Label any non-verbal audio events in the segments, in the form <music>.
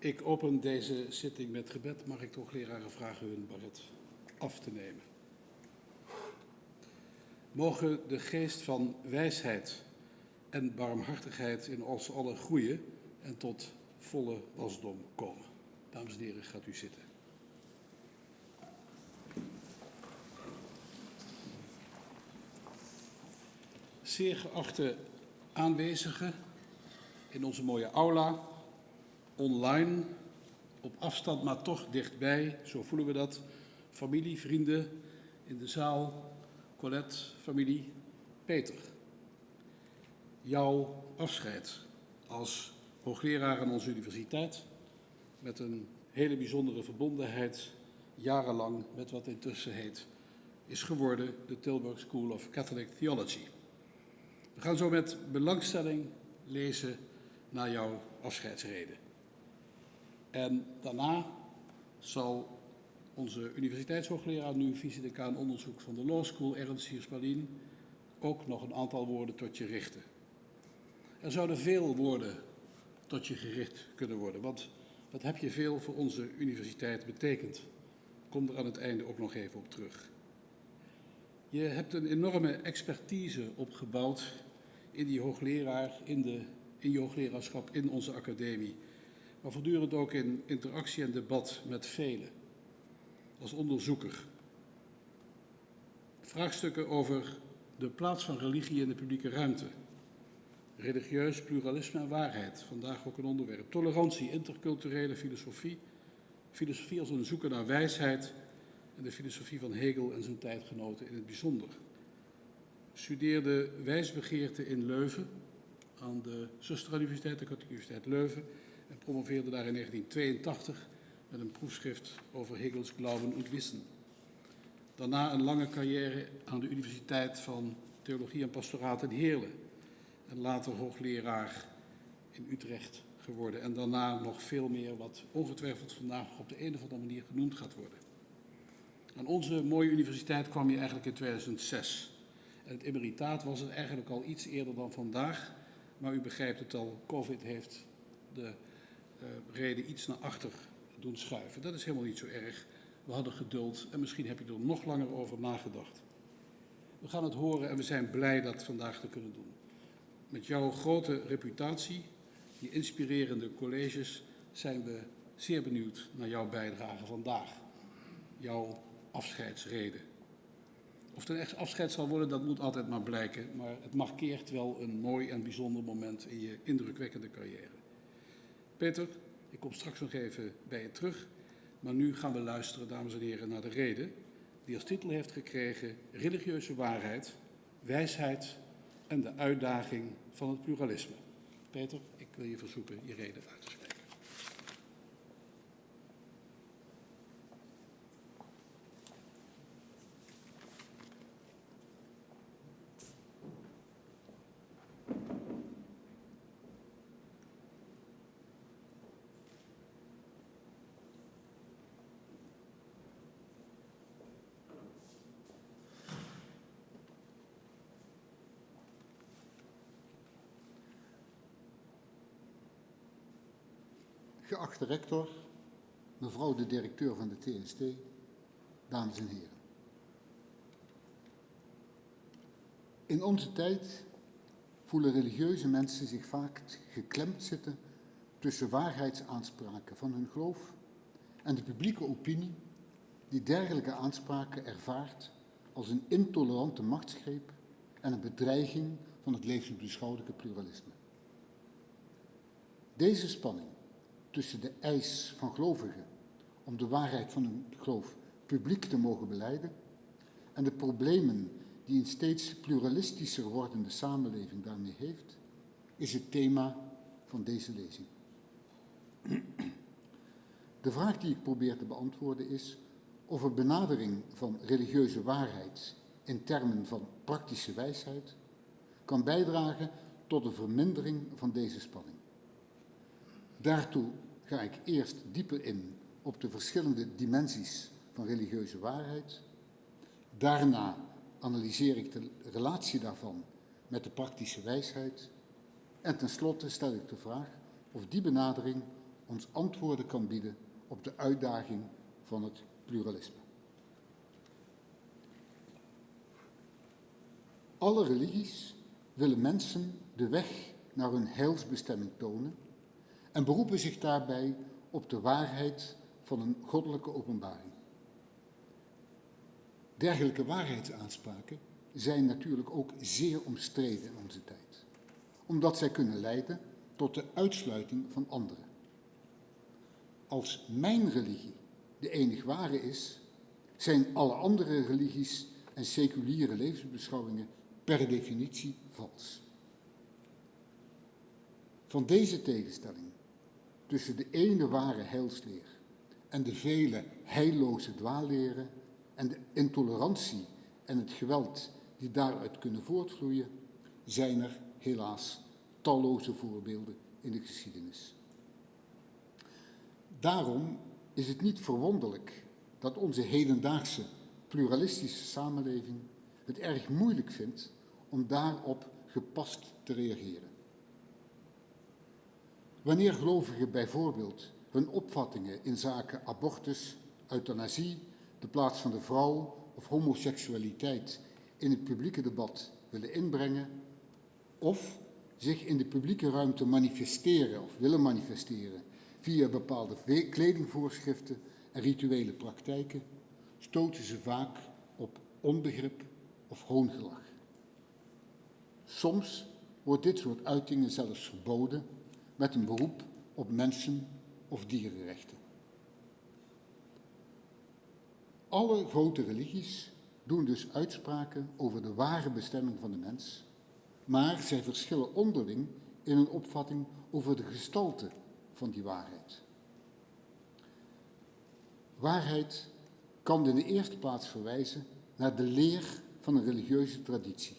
Ik open deze zitting met gebed. Mag ik toch leraren vragen hun baret af te nemen? Mogen de geest van wijsheid en barmhartigheid in ons allen groeien en tot volle wasdom komen. Dames en heren, gaat u zitten. Zeer geachte aanwezigen in onze mooie aula, online, op afstand maar toch dichtbij, zo voelen we dat. Familie, vrienden in de zaal, Colette, familie, Peter. Jouw afscheid als hoogleraar aan onze universiteit met een hele bijzondere verbondenheid jarenlang met wat intussen heet is geworden de Tilburg School of Catholic Theology. We gaan zo met belangstelling lezen naar jouw afscheidsreden. En daarna zal onze universiteitshoogleraar, nu vice-decaan onderzoek van de Law School, Ernst Siersmalien, ook nog een aantal woorden tot je richten. Er zouden veel woorden tot je gericht kunnen worden, want wat heb je veel voor onze universiteit betekend? Kom er aan het einde ook nog even op terug. Je hebt een enorme expertise opgebouwd in die hoogleraar, in, de, in je hoogleraarschap, in onze academie. Maar voortdurend ook in interactie en debat met velen. Als onderzoeker. Vraagstukken over de plaats van religie in de publieke ruimte. Religieus pluralisme en waarheid, vandaag ook een onderwerp. Tolerantie, interculturele filosofie. Filosofie als een zoeken naar wijsheid en de filosofie van Hegel en zijn tijdgenoten in het bijzonder. Studeerde wijsbegeerte in Leuven aan de Zusteruniversiteit, de Katholieke Universiteit Leuven en promoveerde daar in 1982 met een proefschrift over Hegels Glauben und Wissen. Daarna een lange carrière aan de Universiteit van Theologie en Pastoraat in Heerlen en later hoogleraar in Utrecht geworden. En daarna nog veel meer wat ongetwijfeld vandaag op de een of andere manier genoemd gaat worden. Aan onze mooie universiteit kwam je eigenlijk in 2006. En het emeritaat was het eigenlijk al iets eerder dan vandaag. Maar u begrijpt het al, COVID heeft de reden iets naar achter doen schuiven. Dat is helemaal niet zo erg. We hadden geduld en misschien heb je er nog langer over nagedacht. We gaan het horen en we zijn blij dat vandaag te kunnen doen. Met jouw grote reputatie, je inspirerende colleges, zijn we zeer benieuwd naar jouw bijdrage vandaag. Jouw afscheidsreden. Of het een echt afscheid zal worden, dat moet altijd maar blijken. Maar het markeert wel een mooi en bijzonder moment in je indrukwekkende carrière. Peter, ik kom straks nog even bij je terug. Maar nu gaan we luisteren, dames en heren, naar de reden die als titel heeft gekregen Religieuze waarheid, wijsheid en de uitdaging van het pluralisme. Peter, ik wil je verzoeken je reden uit te spreken. Geachte rector, mevrouw de directeur van de TST, dames en heren. In onze tijd voelen religieuze mensen zich vaak geklemd zitten tussen waarheidsaanspraken van hun geloof en de publieke opinie die dergelijke aanspraken ervaart als een intolerante machtsgreep en een bedreiging van het levensbeschouwelijke pluralisme. Deze spanning tussen de eis van gelovigen om de waarheid van hun geloof publiek te mogen beleiden en de problemen die een steeds pluralistischer wordende samenleving daarmee heeft, is het thema van deze lezing. <clears throat> De vraag die ik probeer te beantwoorden is of een benadering van religieuze waarheid in termen van praktische wijsheid kan bijdragen tot een vermindering van deze spanning. Daartoe ga ik eerst dieper in op de verschillende dimensies van religieuze waarheid. Daarna analyseer ik de relatie daarvan met de praktische wijsheid. En tenslotte stel ik de vraag of die benadering ons antwoorden kan bieden op de uitdaging van het pluralisme. Alle religies willen mensen de weg naar hun heilsbestemming tonen en beroepen zich daarbij op de waarheid van een goddelijke openbaring. Dergelijke waarheidsaanspraken zijn natuurlijk ook zeer omstreden in onze tijd, omdat zij kunnen leiden tot de uitsluiting van anderen. Als mijn religie de enig ware is, zijn alle andere religies en seculiere levensbeschouwingen per definitie vals. Van deze tegenstelling tussen de ene ware heilsleer en de vele heilloze dwaalleren en de intolerantie en het geweld die daaruit kunnen voortvloeien, zijn er helaas talloze voorbeelden in de geschiedenis. Daarom is het niet verwonderlijk dat onze hedendaagse pluralistische samenleving het erg moeilijk vindt om daarop gepast te reageren. Wanneer gelovigen bijvoorbeeld hun opvattingen in zaken abortus, euthanasie, de plaats van de vrouw of homoseksualiteit in het publieke debat willen inbrengen, of zich in de publieke ruimte manifesteren of willen manifesteren via bepaalde kledingvoorschriften en rituele praktijken, stoten ze vaak op onbegrip of hoongelach. Soms wordt dit soort uitingen zelfs verboden met een beroep op mensen- of dierenrechten. Alle grote religies doen dus uitspraken over de ware bestemming van de mens, maar zij verschillen onderling in hun opvatting over de gestalte van die waarheid. Waarheid kan in de eerste plaats verwijzen naar de leer van een religieuze traditie.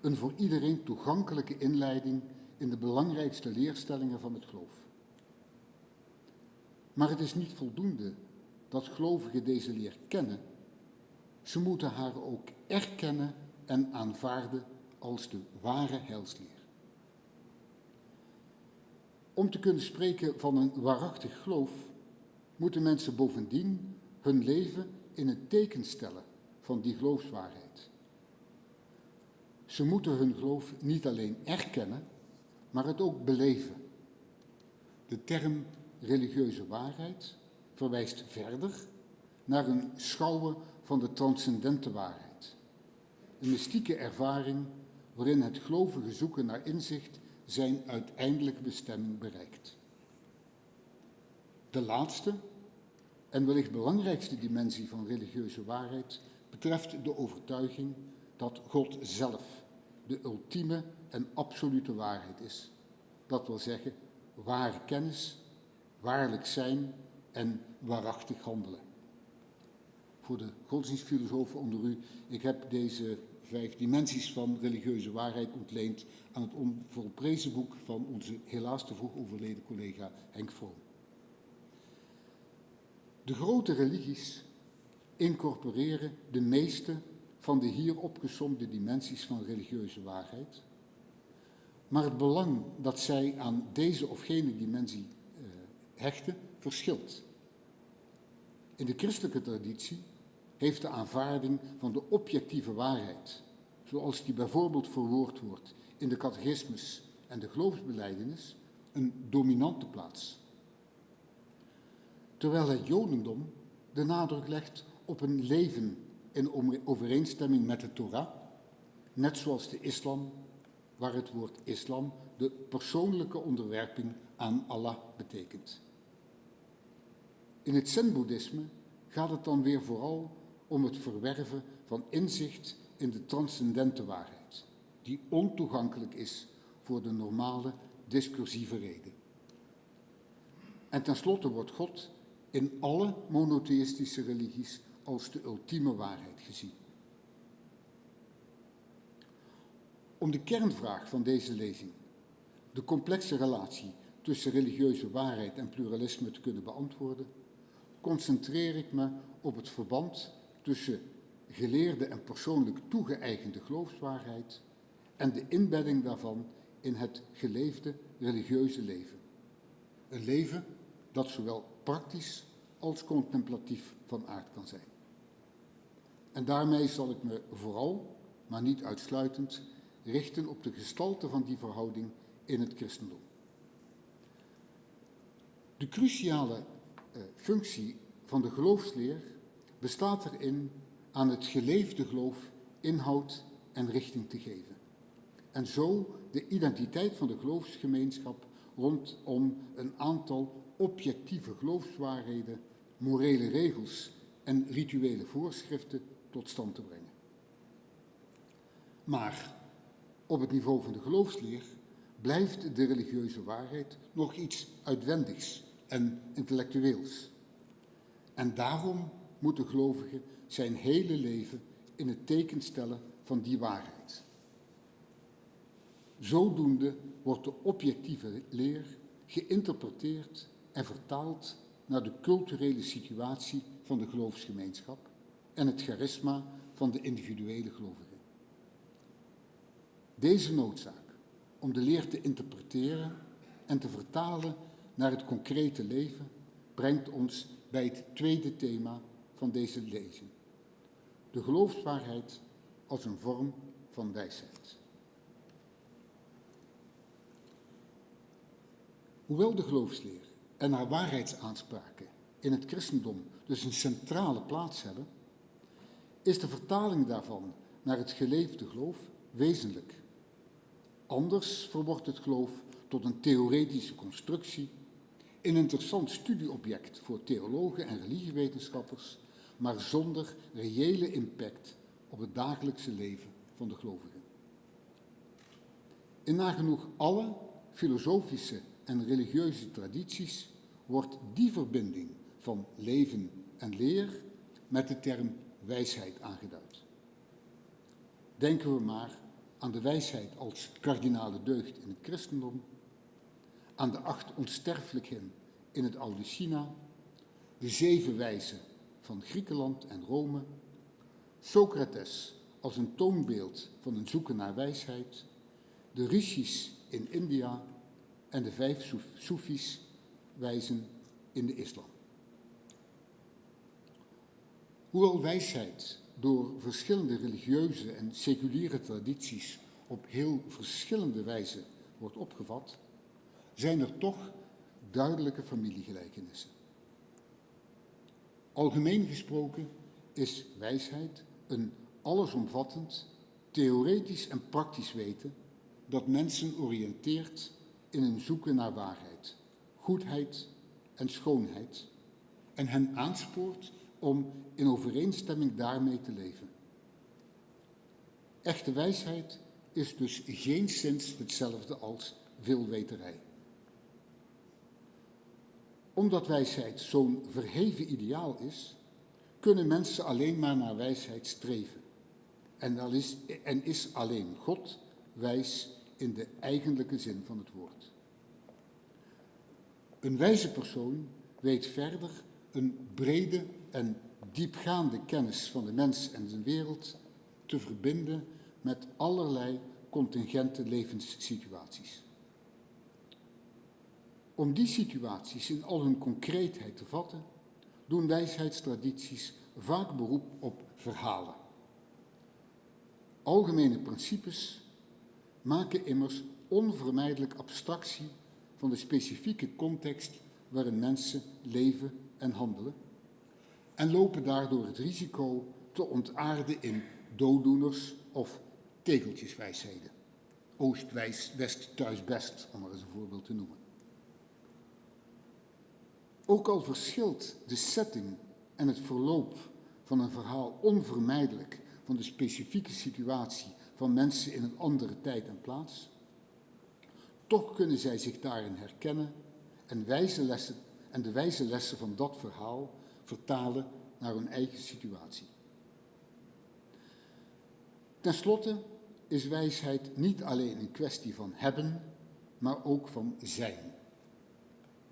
Een voor iedereen toegankelijke inleiding in de belangrijkste leerstellingen van het geloof. Maar het is niet voldoende dat gelovigen deze leer kennen. Ze moeten haar ook erkennen en aanvaarden als de ware heilsleer. Om te kunnen spreken van een waarachtig geloof, moeten mensen bovendien hun leven in het teken stellen van die geloofswaarheid. Ze moeten hun geloof niet alleen erkennen, maar het ook beleven. De term religieuze waarheid verwijst verder naar een schouwen van de transcendente waarheid. Een mystieke ervaring waarin het gelovige zoeken naar inzicht zijn uiteindelijke bestemming bereikt. De laatste en wellicht belangrijkste dimensie van religieuze waarheid betreft de overtuiging dat God zelf de ultieme en absolute waarheid is. Dat wil zeggen, ware kennis, waarlijk zijn en waarachtig handelen. Voor de godsdienstfilosofen onder u, ik heb deze vijf dimensies van religieuze waarheid ontleend aan het onvolprezen boek van onze helaas te vroeg overleden collega Henk Vroom. De grote religies incorporeren de meeste van de hier opgesomde dimensies van religieuze waarheid, maar het belang dat zij aan deze of gene dimensie uh, hechten, verschilt. In de christelijke traditie heeft de aanvaarding van de objectieve waarheid, zoals die bijvoorbeeld verwoord wordt in de catechismus en de geloofsbeleidenis, een dominante plaats. Terwijl het Jodendom de nadruk legt op een leven in overeenstemming met de Torah, net zoals de islam, waar het woord islam de persoonlijke onderwerping aan Allah betekent. In het Zen-boeddhisme gaat het dan weer vooral om het verwerven van inzicht in de transcendente waarheid, die ontoegankelijk is voor de normale discursieve reden. En tenslotte wordt God in alle monotheïstische religies als de ultieme waarheid gezien. Om de kernvraag van deze lezing, de complexe relatie tussen religieuze waarheid en pluralisme te kunnen beantwoorden, concentreer ik me op het verband tussen geleerde en persoonlijk toegeëigende geloofswaarheid en de inbedding daarvan in het geleefde religieuze leven. Een leven dat zowel praktisch als contemplatief van aard kan zijn. En daarmee zal ik me vooral, maar niet uitsluitend, richten op de gestalte van die verhouding in het christendom. De cruciale uh, functie van de geloofsleer bestaat erin aan het geleefde geloof inhoud en richting te geven. En zo de identiteit van de geloofsgemeenschap rondom een aantal objectieve geloofswaarheden, morele regels en rituele voorschriften tot stand te brengen. Maar op het niveau van de geloofsleer blijft de religieuze waarheid nog iets uitwendigs en intellectueels. En daarom moet de gelovige zijn hele leven in het teken stellen van die waarheid. Zodoende wordt de objectieve leer geïnterpreteerd en vertaald naar de culturele situatie van de geloofsgemeenschap en het charisma van de individuele gelovigen. Deze noodzaak om de leer te interpreteren en te vertalen naar het concrete leven brengt ons bij het tweede thema van deze lezing. De geloofswaarheid als een vorm van wijsheid. Hoewel de geloofsleer en haar waarheidsaanspraken in het christendom dus een centrale plaats hebben, is de vertaling daarvan naar het geleefde geloof wezenlijk. Anders verwordt het geloof tot een theoretische constructie, een interessant studieobject voor theologen en religiewetenschappers, maar zonder reële impact op het dagelijkse leven van de gelovigen. In nagenoeg alle filosofische en religieuze tradities wordt die verbinding van leven en leer met de term wijsheid aangeduid. Denken we maar aan de wijsheid als kardinale deugd in het christendom, aan de acht onsterfelijkheden in het oude China, de zeven wijzen van Griekenland en Rome, Socrates als een toonbeeld van een zoeken naar wijsheid, de rishis in India en de vijf Soefis wijzen in de islam. Hoewel wijsheid door verschillende religieuze en seculiere tradities op heel verschillende wijze wordt opgevat, zijn er toch duidelijke familiegelijkenissen. Algemeen gesproken is wijsheid een allesomvattend, theoretisch en praktisch weten dat mensen oriënteert in een zoeken naar waarheid, goedheid en schoonheid en hen aanspoort om in overeenstemming daarmee te leven. Echte wijsheid is dus geen sinds hetzelfde als veelweterij. Omdat wijsheid zo'n verheven ideaal is, kunnen mensen alleen maar naar wijsheid streven. En, is, en is alleen God wijs in de eigenlijke zin van het woord. Een wijze persoon weet verder een brede en diepgaande kennis van de mens en zijn wereld te verbinden met allerlei contingente levenssituaties. Om die situaties in al hun concreetheid te vatten, doen wijsheidstradities vaak beroep op verhalen. Algemene principes maken immers onvermijdelijk abstractie van de specifieke context waarin mensen leven en handelen en lopen daardoor het risico te ontaarden in dooddoeners of tegeltjeswijsheden. Oost wijs, west thuis best, om maar eens een voorbeeld te noemen. Ook al verschilt de setting en het verloop van een verhaal onvermijdelijk van de specifieke situatie van mensen in een andere tijd en plaats, toch kunnen zij zich daarin herkennen en, lessen, en de wijze lessen van dat verhaal vertalen naar hun eigen situatie. Ten slotte is wijsheid niet alleen een kwestie van hebben, maar ook van zijn.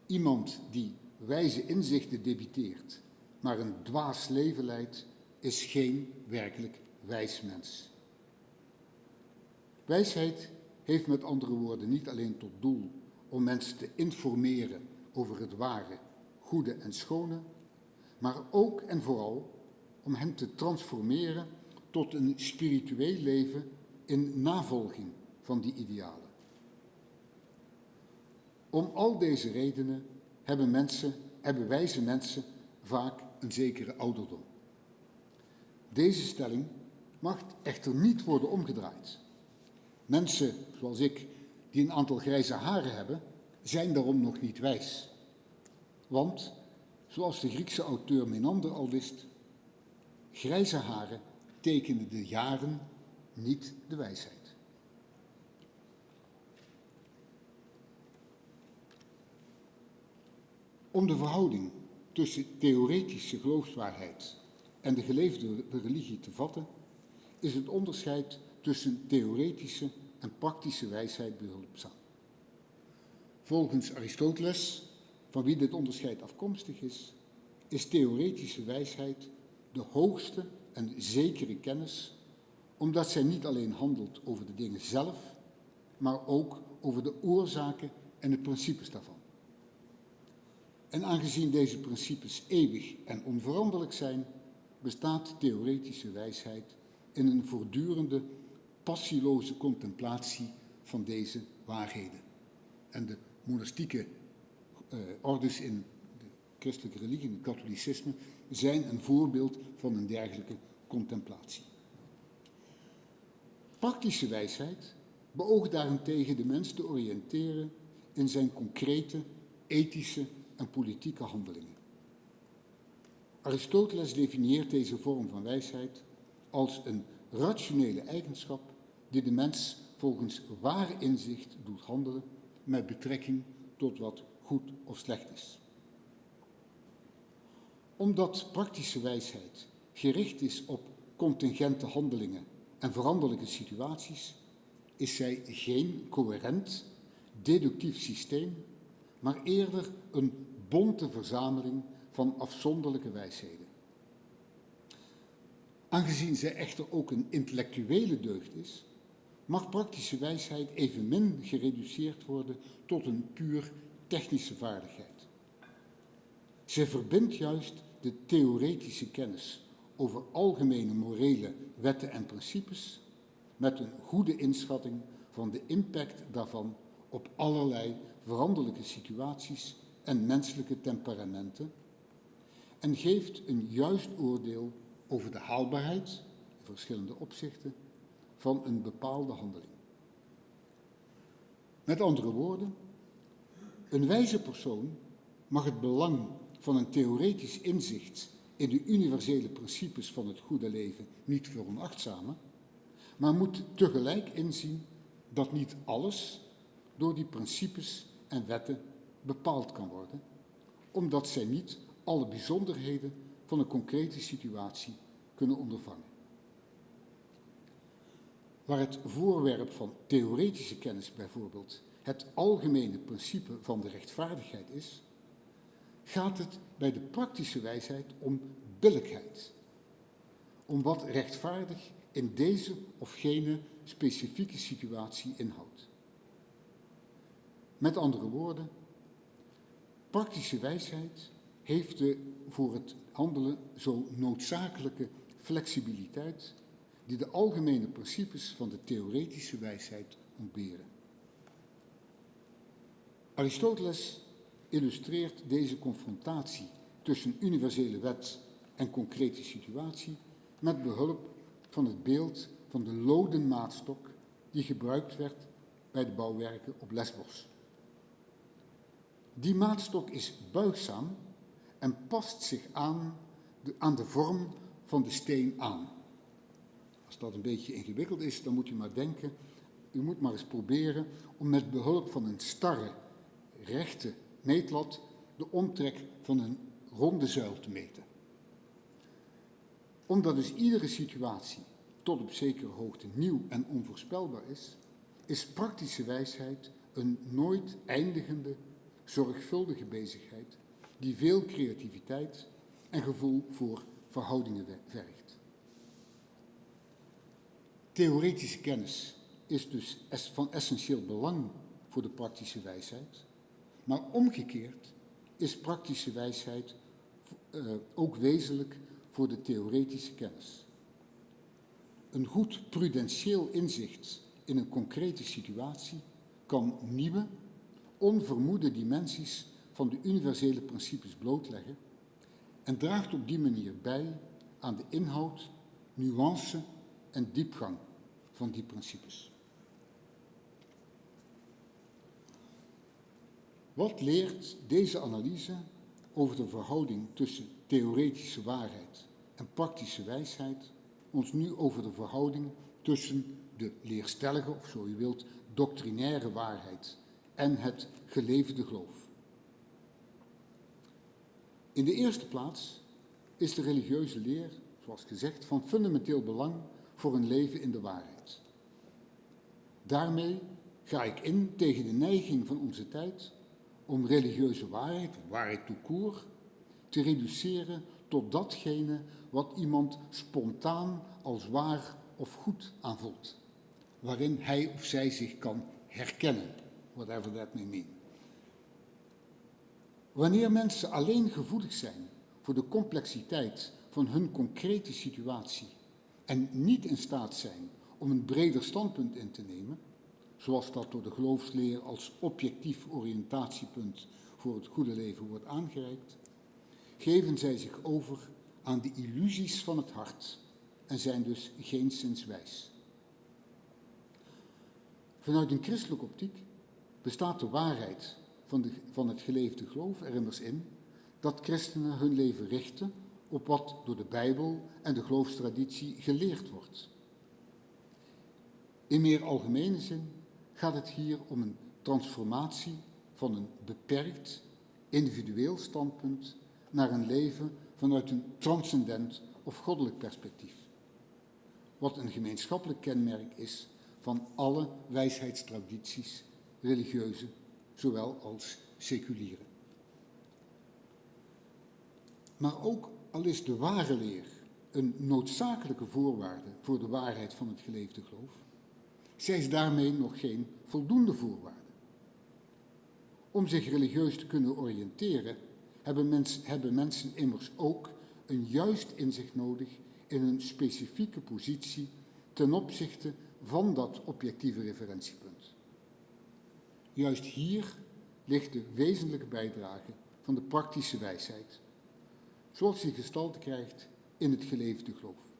Iemand die wijze inzichten debiteert, maar een dwaas leven leidt, is geen werkelijk wijs mens. Wijsheid heeft met andere woorden niet alleen tot doel om mensen te informeren over het ware, goede en schone, maar ook en vooral om hen te transformeren tot een spiritueel leven in navolging van die idealen. Om al deze redenen hebben, mensen, hebben wijze mensen vaak een zekere ouderdom. Deze stelling mag echter niet worden omgedraaid. Mensen zoals ik, die een aantal grijze haren hebben, zijn daarom nog niet wijs. Want, zoals de Griekse auteur Menander al wist, grijze haren tekenen de jaren, niet de wijsheid. Om de verhouding tussen theoretische geloofswaarheid en de geleefde religie te vatten, is het onderscheid tussen theoretische en praktische wijsheid behulpzaam. Volgens Aristoteles, van wie dit onderscheid afkomstig is, is theoretische wijsheid de hoogste en zekere kennis, omdat zij niet alleen handelt over de dingen zelf, maar ook over de oorzaken en de principes daarvan. En aangezien deze principes eeuwig en onveranderlijk zijn, bestaat theoretische wijsheid in een voortdurende, passieloze contemplatie van deze waarheden. En de monastieke ordes in de christelijke religie, in het katholicisme, zijn een voorbeeld van een dergelijke contemplatie. Praktische wijsheid beoogt daarentegen de mens te oriënteren in zijn concrete, ethische en politieke handelingen. Aristoteles definieert deze vorm van wijsheid als een rationele eigenschap die de mens volgens waar inzicht doet handelen met betrekking tot wat goed of slecht is. Omdat praktische wijsheid gericht is op contingente handelingen en veranderlijke situaties, is zij geen coherent, deductief systeem, maar eerder een bonte verzameling van afzonderlijke wijsheden. Aangezien zij echter ook een intellectuele deugd is, mag praktische wijsheid evenmin gereduceerd worden tot een puur technische vaardigheid. Zij verbindt juist de theoretische kennis over algemene morele wetten en principes met een goede inschatting van de impact daarvan op allerlei veranderlijke situaties en menselijke temperamenten en geeft een juist oordeel over de haalbaarheid, in verschillende opzichten, van een bepaalde handeling. Met andere woorden, een wijze persoon mag het belang van een theoretisch inzicht in de universele principes van het goede leven niet veronachtzamen, maar moet tegelijk inzien dat niet alles door die principes en wetten bepaald kan worden, omdat zij niet alle bijzonderheden van een concrete situatie kunnen ondervangen. Waar het voorwerp van theoretische kennis bijvoorbeeld het algemene principe van de rechtvaardigheid is, gaat het bij de praktische wijsheid om billijkheid. Om wat rechtvaardig in deze of gene specifieke situatie inhoudt. Met andere woorden, praktische wijsheid heeft de voor het handelen zo noodzakelijke flexibiliteit die de algemene principes van de theoretische wijsheid ontberen. Aristoteles illustreert deze confrontatie tussen universele wet en concrete situatie met behulp van het beeld van de loden maatstok die gebruikt werd bij de bouwwerken op Lesbos. Die maatstok is buigzaam en past zich aan de, aan de vorm van de steen aan. Als dat een beetje ingewikkeld is, dan moet u maar denken, u moet maar eens proberen om met behulp van een starre, rechte meetlat de omtrek van een ronde zuil te meten. Omdat dus iedere situatie tot op zekere hoogte nieuw en onvoorspelbaar is, is praktische wijsheid een nooit eindigende, zorgvuldige bezigheid die veel creativiteit en gevoel voor verhoudingen vergt. Theoretische kennis is dus van essentieel belang voor de praktische wijsheid, maar omgekeerd is praktische wijsheid uh, ook wezenlijk voor de theoretische kennis. Een goed prudentieel inzicht in een concrete situatie kan nieuwe, onvermoede dimensies van de universele principes blootleggen en draagt op die manier bij aan de inhoud, nuance en diepgang van die principes. Wat leert deze analyse over de verhouding tussen theoretische waarheid en praktische wijsheid ons nu over de verhouding tussen de leerstellige, of zo u wilt, doctrinaire waarheid en het geleefde geloof? In de eerste plaats is de religieuze leer, zoals gezegd, van fundamenteel belang voor een leven in de waarheid. Daarmee ga ik in tegen de neiging van onze tijd om religieuze waarheid, waarheid tout court, te reduceren tot datgene wat iemand spontaan als waar of goed aanvoelt, waarin hij of zij zich kan herkennen, whatever that may mean. Wanneer mensen alleen gevoelig zijn voor de complexiteit van hun concrete situatie en niet in staat zijn om een breder standpunt in te nemen, zoals dat door de geloofsleer als objectief oriëntatiepunt voor het goede leven wordt aangereikt, geven zij zich over aan de illusies van het hart en zijn dus geenszins wijs. Vanuit een christelijke optiek bestaat de waarheid van, de, van het geleefde geloof er immers in dat christenen hun leven richten op wat door de Bijbel en de geloofstraditie geleerd wordt. In meer algemene zin gaat het hier om een transformatie van een beperkt, individueel standpunt naar een leven vanuit een transcendent of goddelijk perspectief. Wat een gemeenschappelijk kenmerk is van alle wijsheidstradities, religieuze zowel als seculiere. Maar ook al is de ware leer een noodzakelijke voorwaarde voor de waarheid van het geleefde geloof, zij is daarmee nog geen voldoende voorwaarde. Om zich religieus te kunnen oriënteren, hebben, hebben mensen immers ook een juist inzicht nodig in een specifieke positie ten opzichte van dat objectieve referentiepunt. Juist hier ligt de wezenlijke bijdrage van de praktische wijsheid, zoals die gestalte krijgt in het geleefde geloof.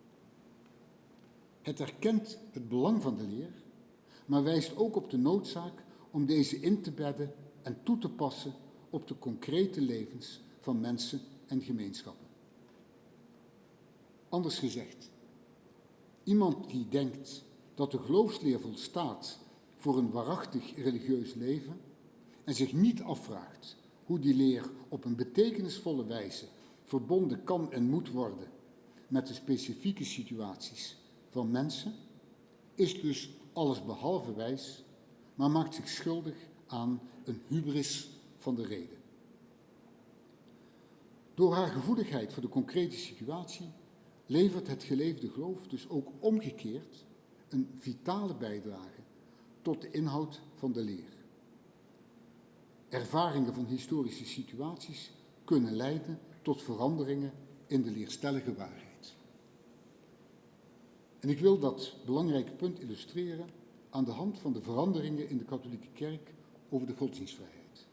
Het erkent het belang van de leer, maar wijst ook op de noodzaak om deze in te bedden en toe te passen op de concrete levens van mensen en gemeenschappen. Anders gezegd, iemand die denkt dat de geloofsleer volstaat voor een waarachtig religieus leven en zich niet afvraagt hoe die leer op een betekenisvolle wijze verbonden kan en moet worden met de specifieke situaties van mensen, is dus alles behalve wijs, maar maakt zich schuldig aan een hubris van de reden. Door haar gevoeligheid voor de concrete situatie levert het geleefde geloof dus ook omgekeerd een vitale bijdrage tot de inhoud van de leer. Ervaringen van historische situaties kunnen leiden tot veranderingen in de leerstellige waarheid. En ik wil dat belangrijke punt illustreren aan de hand van de veranderingen in de katholieke kerk over de godsdienstvrijheid.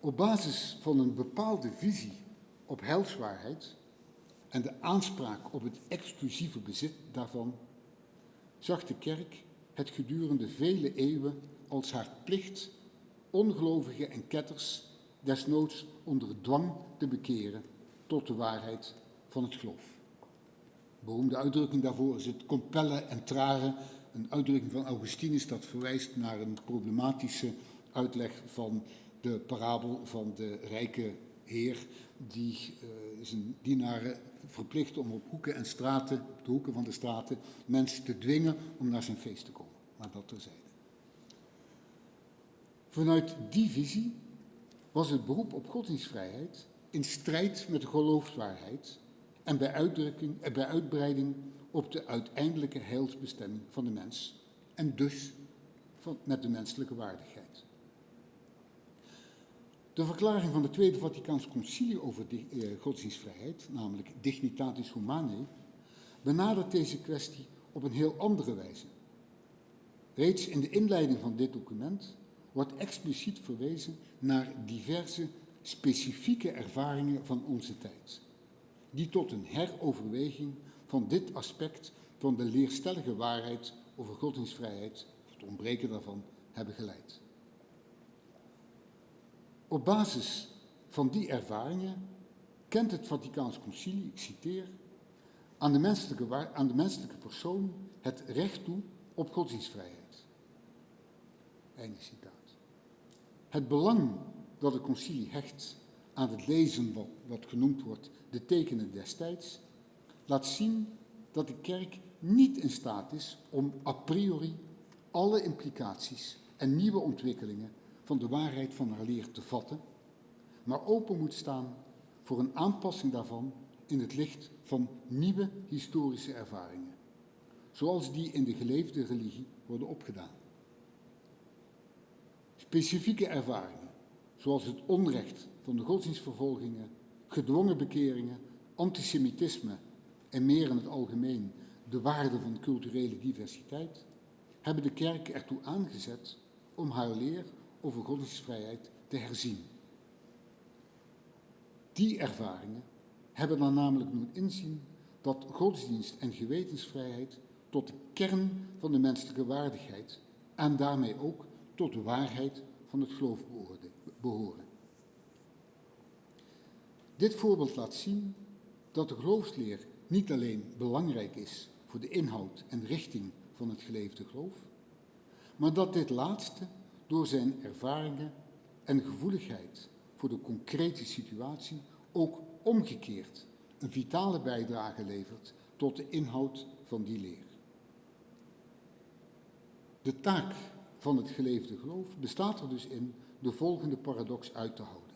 Op basis van een bepaalde visie op heilswaarheid en de aanspraak op het exclusieve bezit daarvan, zag de kerk het gedurende vele eeuwen als haar plicht ongelovigen en ketters desnoods onder dwang te bekeren tot de waarheid van het geloof. Beroemde uitdrukking daarvoor is het compellen en traren, een uitdrukking van Augustinus dat verwijst naar een problematische uitleg van de parabel van de rijke heer die uh, zijn dienaren verplicht om op hoeken en straten, op de hoeken van de straten, mensen te dwingen om naar zijn feest te komen. Maar dat terzijde. Vanuit die visie was het beroep op godsdienstvrijheid in strijd met de geloofswaarheid en bij, uitdrukking, en bij uitbreiding op de uiteindelijke heilsbestemming van de mens en dus met de menselijke waardigheid. De verklaring van het Tweede Vaticaans Concilie over eh, godsdienstvrijheid, namelijk Dignitatis Humanae, benadert deze kwestie op een heel andere wijze. Reeds in de inleiding van dit document wordt expliciet verwezen naar diverse specifieke ervaringen van onze tijd, die tot een heroverweging van dit aspect van de leerstellige waarheid over godsdienstvrijheid, het ontbreken daarvan, hebben geleid. Op basis van die ervaringen kent het Vaticaans Concilie, ik citeer, aan de, menselijke, aan de menselijke persoon het recht toe op godsdienstvrijheid. Einde citaat. Het belang dat het concilie hecht aan het lezen van wat genoemd wordt de tekenen destijds, laat zien dat de kerk niet in staat is om a priori alle implicaties en nieuwe ontwikkelingen van de waarheid van haar leer te vatten, maar open moet staan voor een aanpassing daarvan in het licht van nieuwe historische ervaringen, zoals die in de geleefde religie worden opgedaan. Specifieke ervaringen, zoals het onrecht van de godsdienstvervolgingen, gedwongen bekeringen, antisemitisme en meer in het algemeen de waarde van culturele diversiteit, hebben de kerk ertoe aangezet om haar leer over godsdienstvrijheid te herzien. Die ervaringen hebben dan namelijk doen inzien dat godsdienst en gewetensvrijheid tot de kern van de menselijke waardigheid en daarmee ook tot de waarheid van het geloof behoren. Dit voorbeeld laat zien dat de geloofsleer niet alleen belangrijk is voor de inhoud en richting van het geleefde geloof, maar dat dit laatste door zijn ervaringen en gevoeligheid voor de concrete situatie ook omgekeerd een vitale bijdrage levert tot de inhoud van die leer. De taak van het geleefde geloof bestaat er dus in de volgende paradox uit te houden.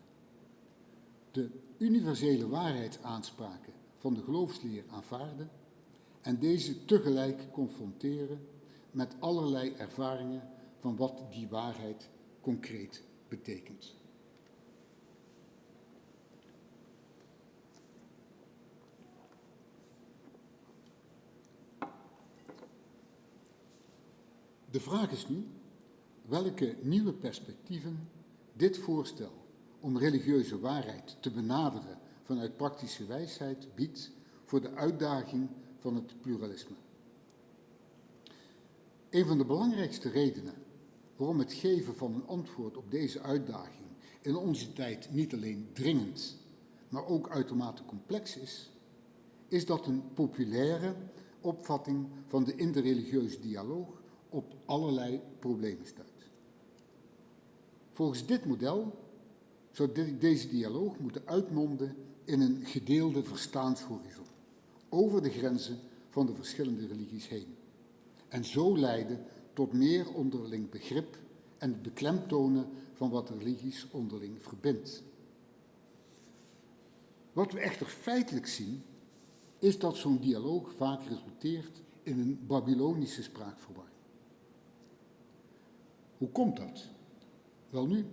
De universele waarheidsaanspraken van de geloofsleer aanvaarden en deze tegelijk confronteren met allerlei ervaringen van wat die waarheid concreet betekent. De vraag is nu welke nieuwe perspectieven dit voorstel om religieuze waarheid te benaderen vanuit praktische wijsheid biedt voor de uitdaging van het pluralisme. Een van de belangrijkste redenen waarom het geven van een antwoord op deze uitdaging in onze tijd niet alleen dringend, maar ook uitermate complex is, is dat een populaire opvatting van de interreligieuze dialoog op allerlei problemen stuit. Volgens dit model zou deze dialoog moeten uitmonden in een gedeelde verstaanshorizon over de grenzen van de verschillende religies heen en zo leiden tot meer onderling begrip en het beklemtonen van wat religies onderling verbindt. Wat we echter feitelijk zien, is dat zo'n dialoog vaak resulteert in een Babylonische spraakverwarring. Hoe komt dat? Wel nu,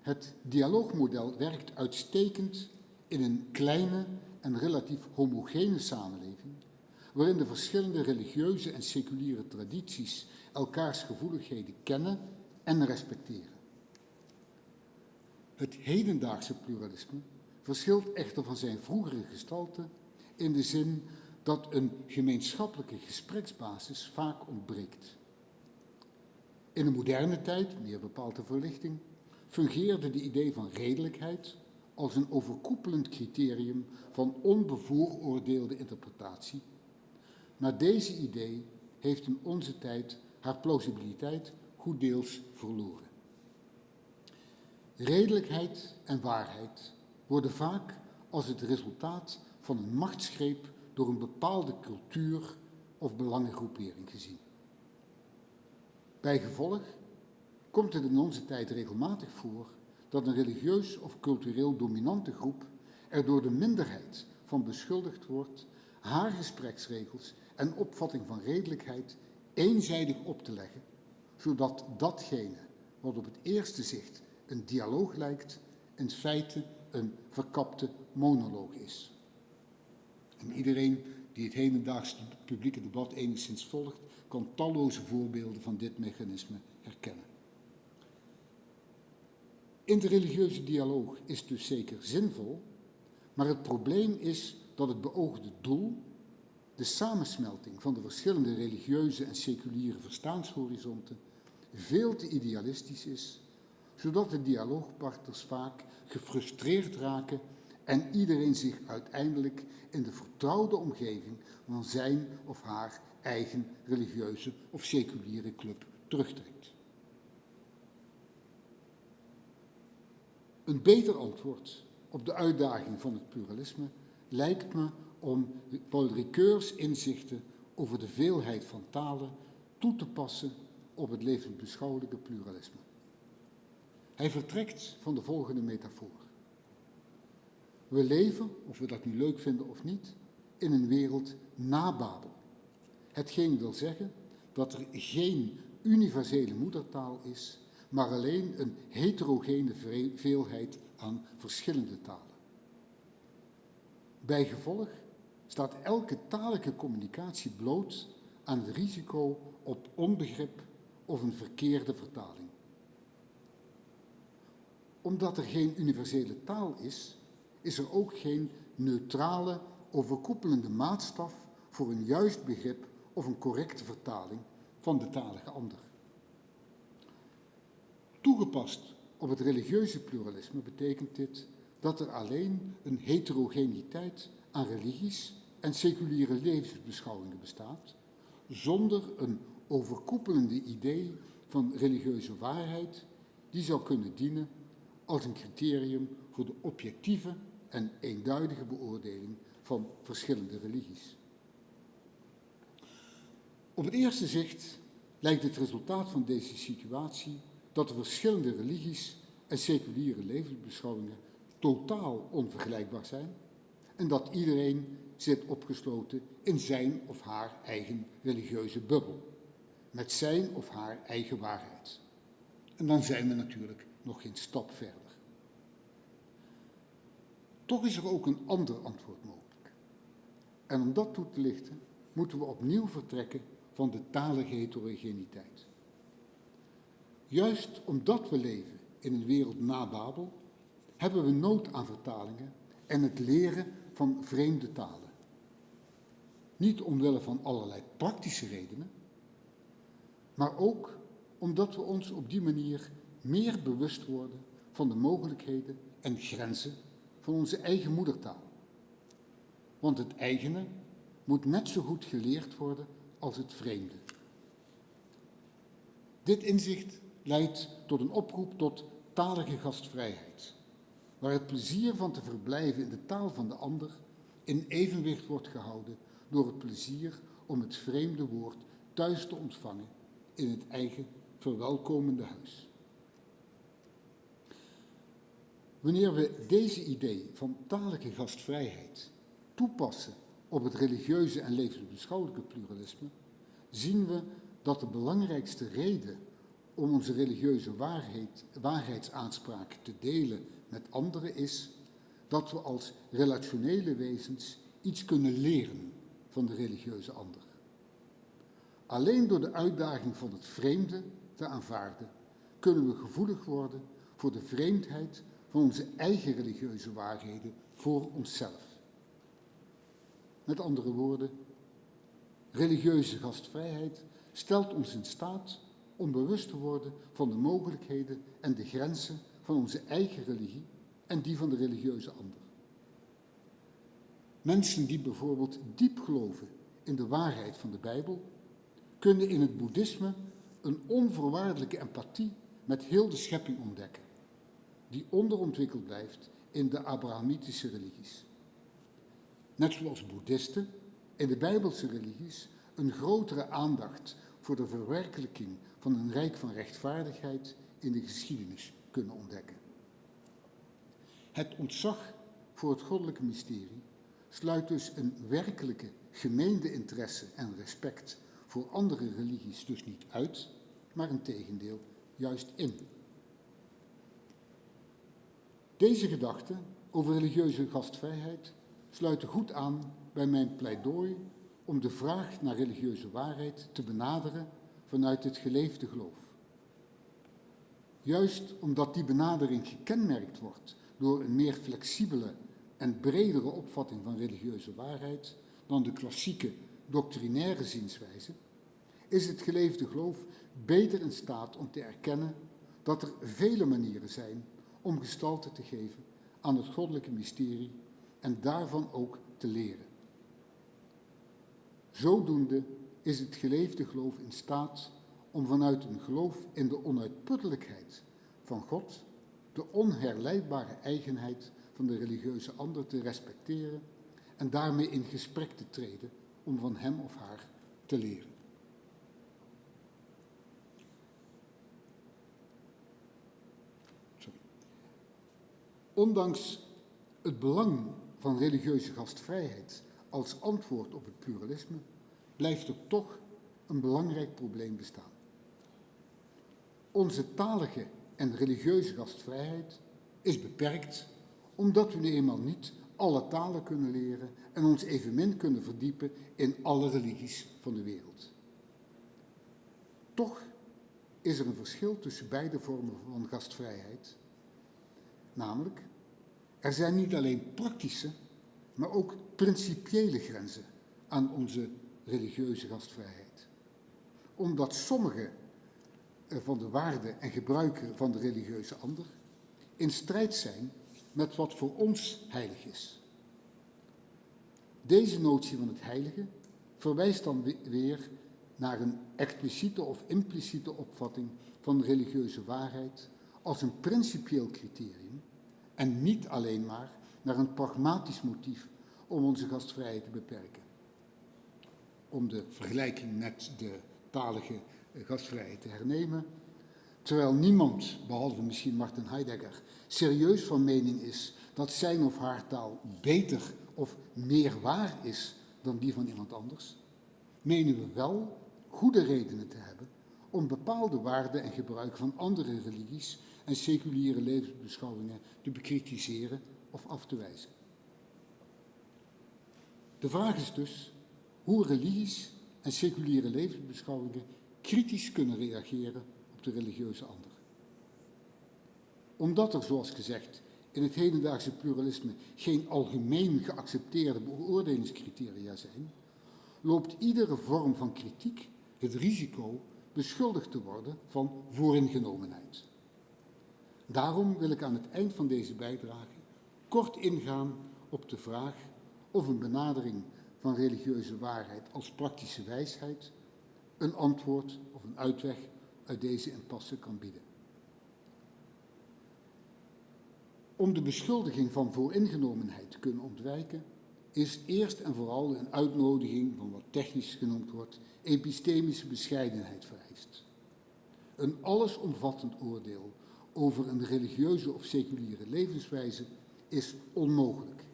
het dialoogmodel werkt uitstekend in een kleine en relatief homogene samenleving, waarin de verschillende religieuze en seculiere tradities elkaars gevoeligheden kennen en respecteren. Het hedendaagse pluralisme verschilt echter van zijn vroegere gestalte in de zin dat een gemeenschappelijke gespreksbasis vaak ontbreekt. In de moderne tijd, meer bepaald verlichting, fungeerde de idee van redelijkheid als een overkoepelend criterium van onbevooroordeelde interpretatie. Maar deze idee heeft in onze tijd haar plausibiliteit goed deels verloren. Redelijkheid en waarheid worden vaak als het resultaat van een machtsgreep door een bepaalde cultuur of belangengroepering gezien. Bij gevolg komt het in onze tijd regelmatig voor dat een religieus of cultureel dominante groep er door de minderheid van beschuldigd wordt haar gespreksregels en opvatting van redelijkheid eenzijdig op te leggen, zodat datgene wat op het eerste zicht een dialoog lijkt, in feite een verkapte monoloog is. En iedereen die het hedendaagse publieke debat enigszins volgt, kan talloze voorbeelden van dit mechanisme herkennen. Interreligieuze dialoog is dus zeker zinvol, maar het probleem is dat het beoogde doel, de samensmelting van de verschillende religieuze en seculiere verstaanshorizonten, veel te idealistisch is, zodat de dialoogpartners vaak gefrustreerd raken en iedereen zich uiteindelijk in de vertrouwde omgeving van zijn of haar eigen religieuze of seculiere club terugtrekt. Een beter antwoord op de uitdaging van het pluralisme lijkt me om Paul Ricoeurs inzichten over de veelheid van talen toe te passen op het levensbeschouwelijke pluralisme. Hij vertrekt van de volgende metafoor. We leven, of we dat nu leuk vinden of niet, in een wereld na Babel. Hetgeen wil zeggen dat er geen universele moedertaal is, maar alleen een heterogene veelheid aan verschillende talen. Bijgevolg staat elke talige communicatie bloot aan het risico op onbegrip of een verkeerde vertaling. Omdat er geen universele taal is, is er ook geen neutrale, overkoepelende maatstaf voor een juist begrip of een correcte vertaling van de talige ander. Toegepast op het religieuze pluralisme betekent dit dat er alleen een heterogeniteit aan religies en seculiere levensbeschouwingen bestaat, zonder een overkoepelende idee van religieuze waarheid die zou kunnen dienen als een criterium voor de objectieve en eenduidige beoordeling van verschillende religies. Op het eerste zicht lijkt het resultaat van deze situatie dat de verschillende religies en seculiere levensbeschouwingen totaal onvergelijkbaar zijn en dat iedereen zit opgesloten in zijn of haar eigen religieuze bubbel, met zijn of haar eigen waarheid. En dan zijn we natuurlijk nog geen stap verder. Toch is er ook een ander antwoord mogelijk. En om dat toe te lichten, moeten we opnieuw vertrekken van de talige heterogeniteit. Juist omdat we leven in een wereld na Babel, hebben we nood aan vertalingen en het leren van vreemde talen. Niet omwille van allerlei praktische redenen, maar ook omdat we ons op die manier meer bewust worden van de mogelijkheden en grenzen van onze eigen moedertaal. Want het eigene moet net zo goed geleerd worden als het vreemde. Dit inzicht leidt tot een oproep tot talige gastvrijheid, waar het plezier van te verblijven in de taal van de ander in evenwicht wordt gehouden door het plezier om het vreemde woord thuis te ontvangen in het eigen verwelkomende huis. Wanneer we deze idee van talige gastvrijheid toepassen op het religieuze en levensbeschouwelijke pluralisme, zien we dat de belangrijkste reden om onze religieuze waarheid, waarheidsaanspraak te delen met anderen is dat we als relationele wezens iets kunnen leren van de religieuze ander. Alleen door de uitdaging van het vreemde te aanvaarden, kunnen we gevoelig worden voor de vreemdheid van onze eigen religieuze waarheden voor onszelf. Met andere woorden, religieuze gastvrijheid stelt ons in staat om bewust te worden van de mogelijkheden en de grenzen van onze eigen religie en die van de religieuze ander. Mensen die bijvoorbeeld diep geloven in de waarheid van de Bijbel, kunnen in het boeddhisme een onvoorwaardelijke empathie met heel de schepping ontdekken, die onderontwikkeld blijft in de Abrahamitische religies. Net zoals boeddhisten in de Bijbelse religies een grotere aandacht voor de verwerkelijking van een rijk van rechtvaardigheid in de geschiedenis kunnen ontdekken. Het ontzag voor het goddelijke mysterie sluit dus een werkelijke gemeende interesse en respect voor andere religies dus niet uit, maar een tegendeel juist in. Deze gedachten over religieuze gastvrijheid sluiten goed aan bij mijn pleidooi om de vraag naar religieuze waarheid te benaderen vanuit het geleefde geloof. Juist omdat die benadering gekenmerkt wordt door een meer flexibele en bredere opvatting van religieuze waarheid dan de klassieke doctrinaire zienswijze, is het geleefde geloof beter in staat om te erkennen dat er vele manieren zijn om gestalte te geven aan het goddelijke mysterie en daarvan ook te leren. Zodoende is het geleefde geloof in staat om vanuit een geloof in de onuitputtelijkheid van God de onherleidbare eigenheid van de religieuze ander te respecteren en daarmee in gesprek te treden om van hem of haar te leren. Ondanks het belang van religieuze gastvrijheid als antwoord op het pluralisme blijft er toch een belangrijk probleem bestaan. Onze talige en religieuze gastvrijheid is beperkt omdat we nu eenmaal niet alle talen kunnen leren en ons evenmin kunnen verdiepen in alle religies van de wereld. Toch is er een verschil tussen beide vormen van gastvrijheid. Namelijk, er zijn niet alleen praktische, maar ook principiële grenzen aan onze religieuze gastvrijheid. Omdat sommige van de waarden en gebruiken van de religieuze ander in strijd zijn met wat voor ons heilig is. Deze notie van het heilige verwijst dan weer naar een expliciete of impliciete opvatting van religieuze waarheid als een principieel criterium en niet alleen maar naar een pragmatisch motief om onze gastvrijheid te beperken. Om de vergelijking met de talige gastvrijheid te hernemen, terwijl niemand, behalve misschien Martin Heidegger, serieus van mening is dat zijn of haar taal beter of meer waar is dan die van iemand anders, menen we wel goede redenen te hebben om bepaalde waarden en gebruik van andere religies en seculiere levensbeschouwingen te bekritiseren of af te wijzen. De vraag is dus hoe religies en seculiere levensbeschouwingen kritisch kunnen reageren op de religieuze ander. Omdat er, zoals gezegd, in het hedendaagse pluralisme geen algemeen geaccepteerde beoordelingscriteria zijn, loopt iedere vorm van kritiek het risico beschuldigd te worden van vooringenomenheid. Daarom wil ik aan het eind van deze bijdrage kort ingaan op de vraag of een benadering van religieuze waarheid als praktische wijsheid een antwoord of een uitweg uit deze impasse kan bieden. Om de beschuldiging van vooringenomenheid te kunnen ontwijken, is eerst en vooral een uitnodiging van wat technisch genoemd wordt epistemische bescheidenheid vereist. Een allesomvattend oordeel over een religieuze of seculiere levenswijze is onmogelijk.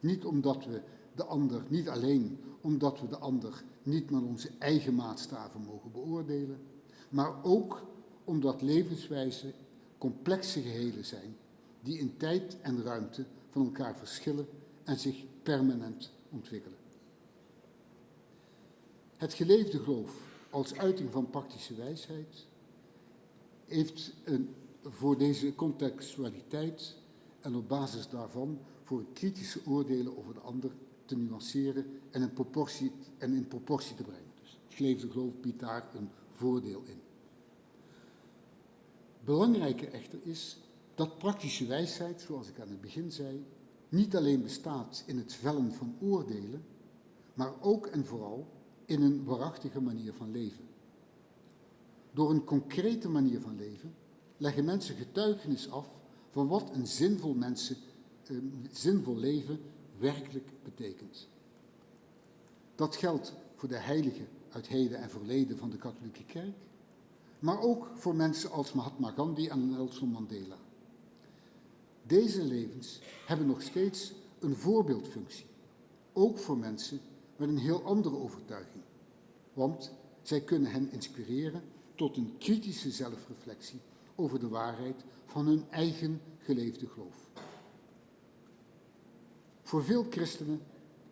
Niet omdat we de ander, niet alleen omdat we de ander niet naar onze eigen maatstaven mogen beoordelen, maar ook omdat levenswijzen complexe gehelen zijn die in tijd en ruimte van elkaar verschillen en zich permanent ontwikkelen. Het geleefde geloof als uiting van praktische wijsheid heeft een, voor deze contextualiteit en op basis daarvan voor kritische oordelen over de ander te nuanceren en in proportie, en in proportie te brengen. Dus het geleefde geloof biedt daar een voordeel in. Belangrijker echter is dat praktische wijsheid, zoals ik aan het begin zei, niet alleen bestaat in het vellen van oordelen, maar ook en vooral in een waarachtige manier van leven. Door een concrete manier van leven leggen mensen getuigenis af van wat een zinvol, mensen, eh, zinvol leven werkelijk betekent. Dat geldt voor de heiligen uit heden en verleden van de katholieke kerk, maar ook voor mensen als Mahatma Gandhi en Nelson Mandela. Deze levens hebben nog steeds een voorbeeldfunctie, ook voor mensen met een heel andere overtuiging, want zij kunnen hen inspireren tot een kritische zelfreflectie over de waarheid van hun eigen geleefde geloof. Voor veel christenen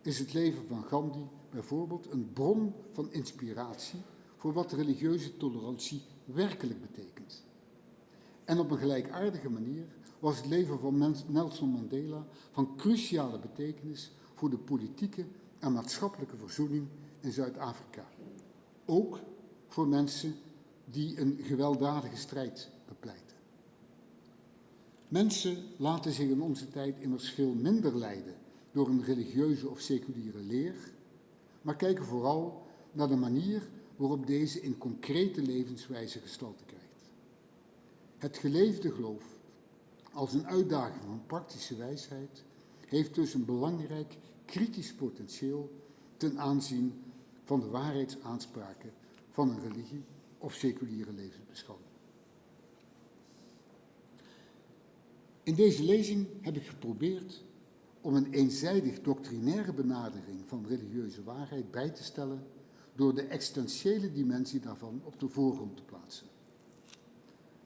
is het leven van Gandhi bijvoorbeeld een bron van inspiratie voor wat religieuze tolerantie werkelijk betekent. En op een gelijkaardige manier was het leven van Nelson Mandela van cruciale betekenis voor de politieke en maatschappelijke verzoening in Zuid-Afrika. Ook voor mensen die een gewelddadige strijd bepleiten. Mensen laten zich in onze tijd immers veel minder leiden door een religieuze of seculiere leer, maar kijken vooral naar de manier waarop deze in concrete levenswijze gestalte krijgt. Het geleefde geloof als een uitdaging van praktische wijsheid heeft dus een belangrijk kritisch potentieel ten aanzien van de waarheidsaanspraken van een religie of seculiere levensbeschouwing. In deze lezing heb ik geprobeerd om een eenzijdig doctrinaire benadering van religieuze waarheid bij te stellen door de existentiële dimensie daarvan op de voorgrond te plaatsen.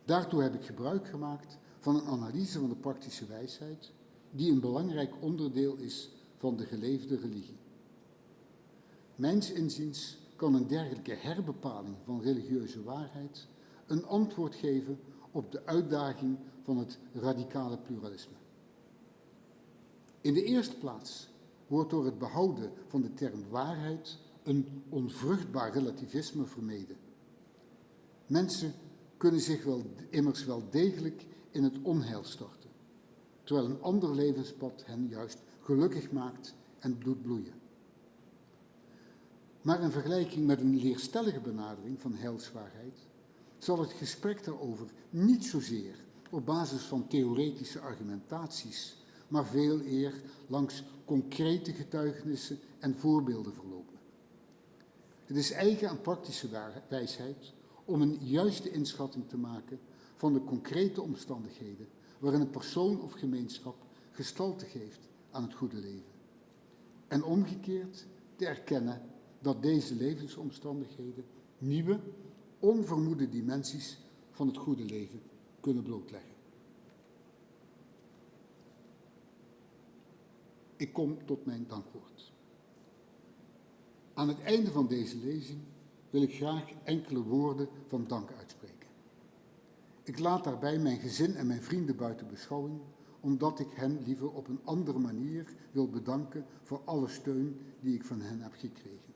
Daartoe heb ik gebruik gemaakt van een analyse van de praktische wijsheid, die een belangrijk onderdeel is van de geleefde religie. Mijns inziens kan een dergelijke herbepaling van religieuze waarheid een antwoord geven op de uitdaging van het radicale pluralisme. In de eerste plaats wordt door het behouden van de term waarheid een onvruchtbaar relativisme vermeden. Mensen kunnen zich wel, immers wel degelijk in het onheil storten, terwijl een ander levenspad hen juist gelukkig maakt en doet bloeien. Maar in vergelijking met een leerstellige benadering van heilswaarheid zal het gesprek daarover niet zozeer op basis van theoretische argumentaties, maar veel eer langs concrete getuigenissen en voorbeelden verlopen. Het is eigen aan praktische wijsheid om een juiste inschatting te maken van de concrete omstandigheden waarin een persoon of gemeenschap gestalte geeft aan het goede leven. En omgekeerd te erkennen dat deze levensomstandigheden nieuwe, onvermoede dimensies van het goede leven kunnen blootleggen. Ik kom tot mijn dankwoord. Aan het einde van deze lezing wil ik graag enkele woorden van dank uitspreken. Ik laat daarbij mijn gezin en mijn vrienden buiten beschouwing, omdat ik hen liever op een andere manier wil bedanken voor alle steun die ik van hen heb gekregen.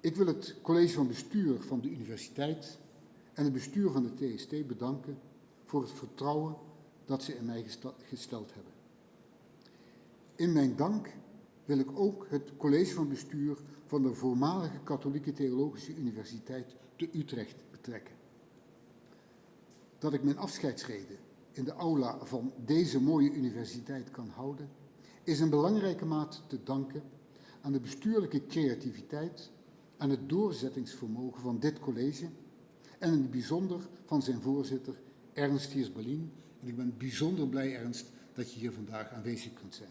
Ik wil het college van bestuur van de universiteit en het bestuur van de TST bedanken voor het vertrouwen dat ze in mij gesteld hebben. In mijn dank wil ik ook het college van bestuur van de voormalige Katholieke Theologische Universiteit te Utrecht betrekken. Dat ik mijn afscheidsreden in de aula van deze mooie universiteit kan houden, is een belangrijke maat te danken aan de bestuurlijke creativiteit en het doorzettingsvermogen van dit college en in het bijzonder van zijn voorzitter Ernst Hiers-Berlin. En ik ben bijzonder blij, Ernst, dat je hier vandaag aanwezig kunt zijn.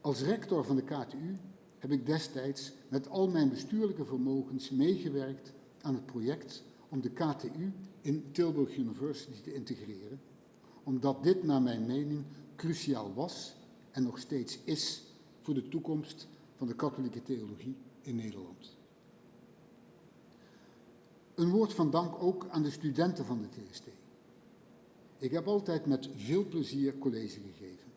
Als rector van de KTU heb ik destijds met al mijn bestuurlijke vermogens meegewerkt aan het project om de KTU in Tilburg University te integreren, omdat dit naar mijn mening cruciaal was en nog steeds is voor de toekomst van de katholieke theologie in Nederland. Een woord van dank ook aan de studenten van de TST. Ik heb altijd met veel plezier college gegeven.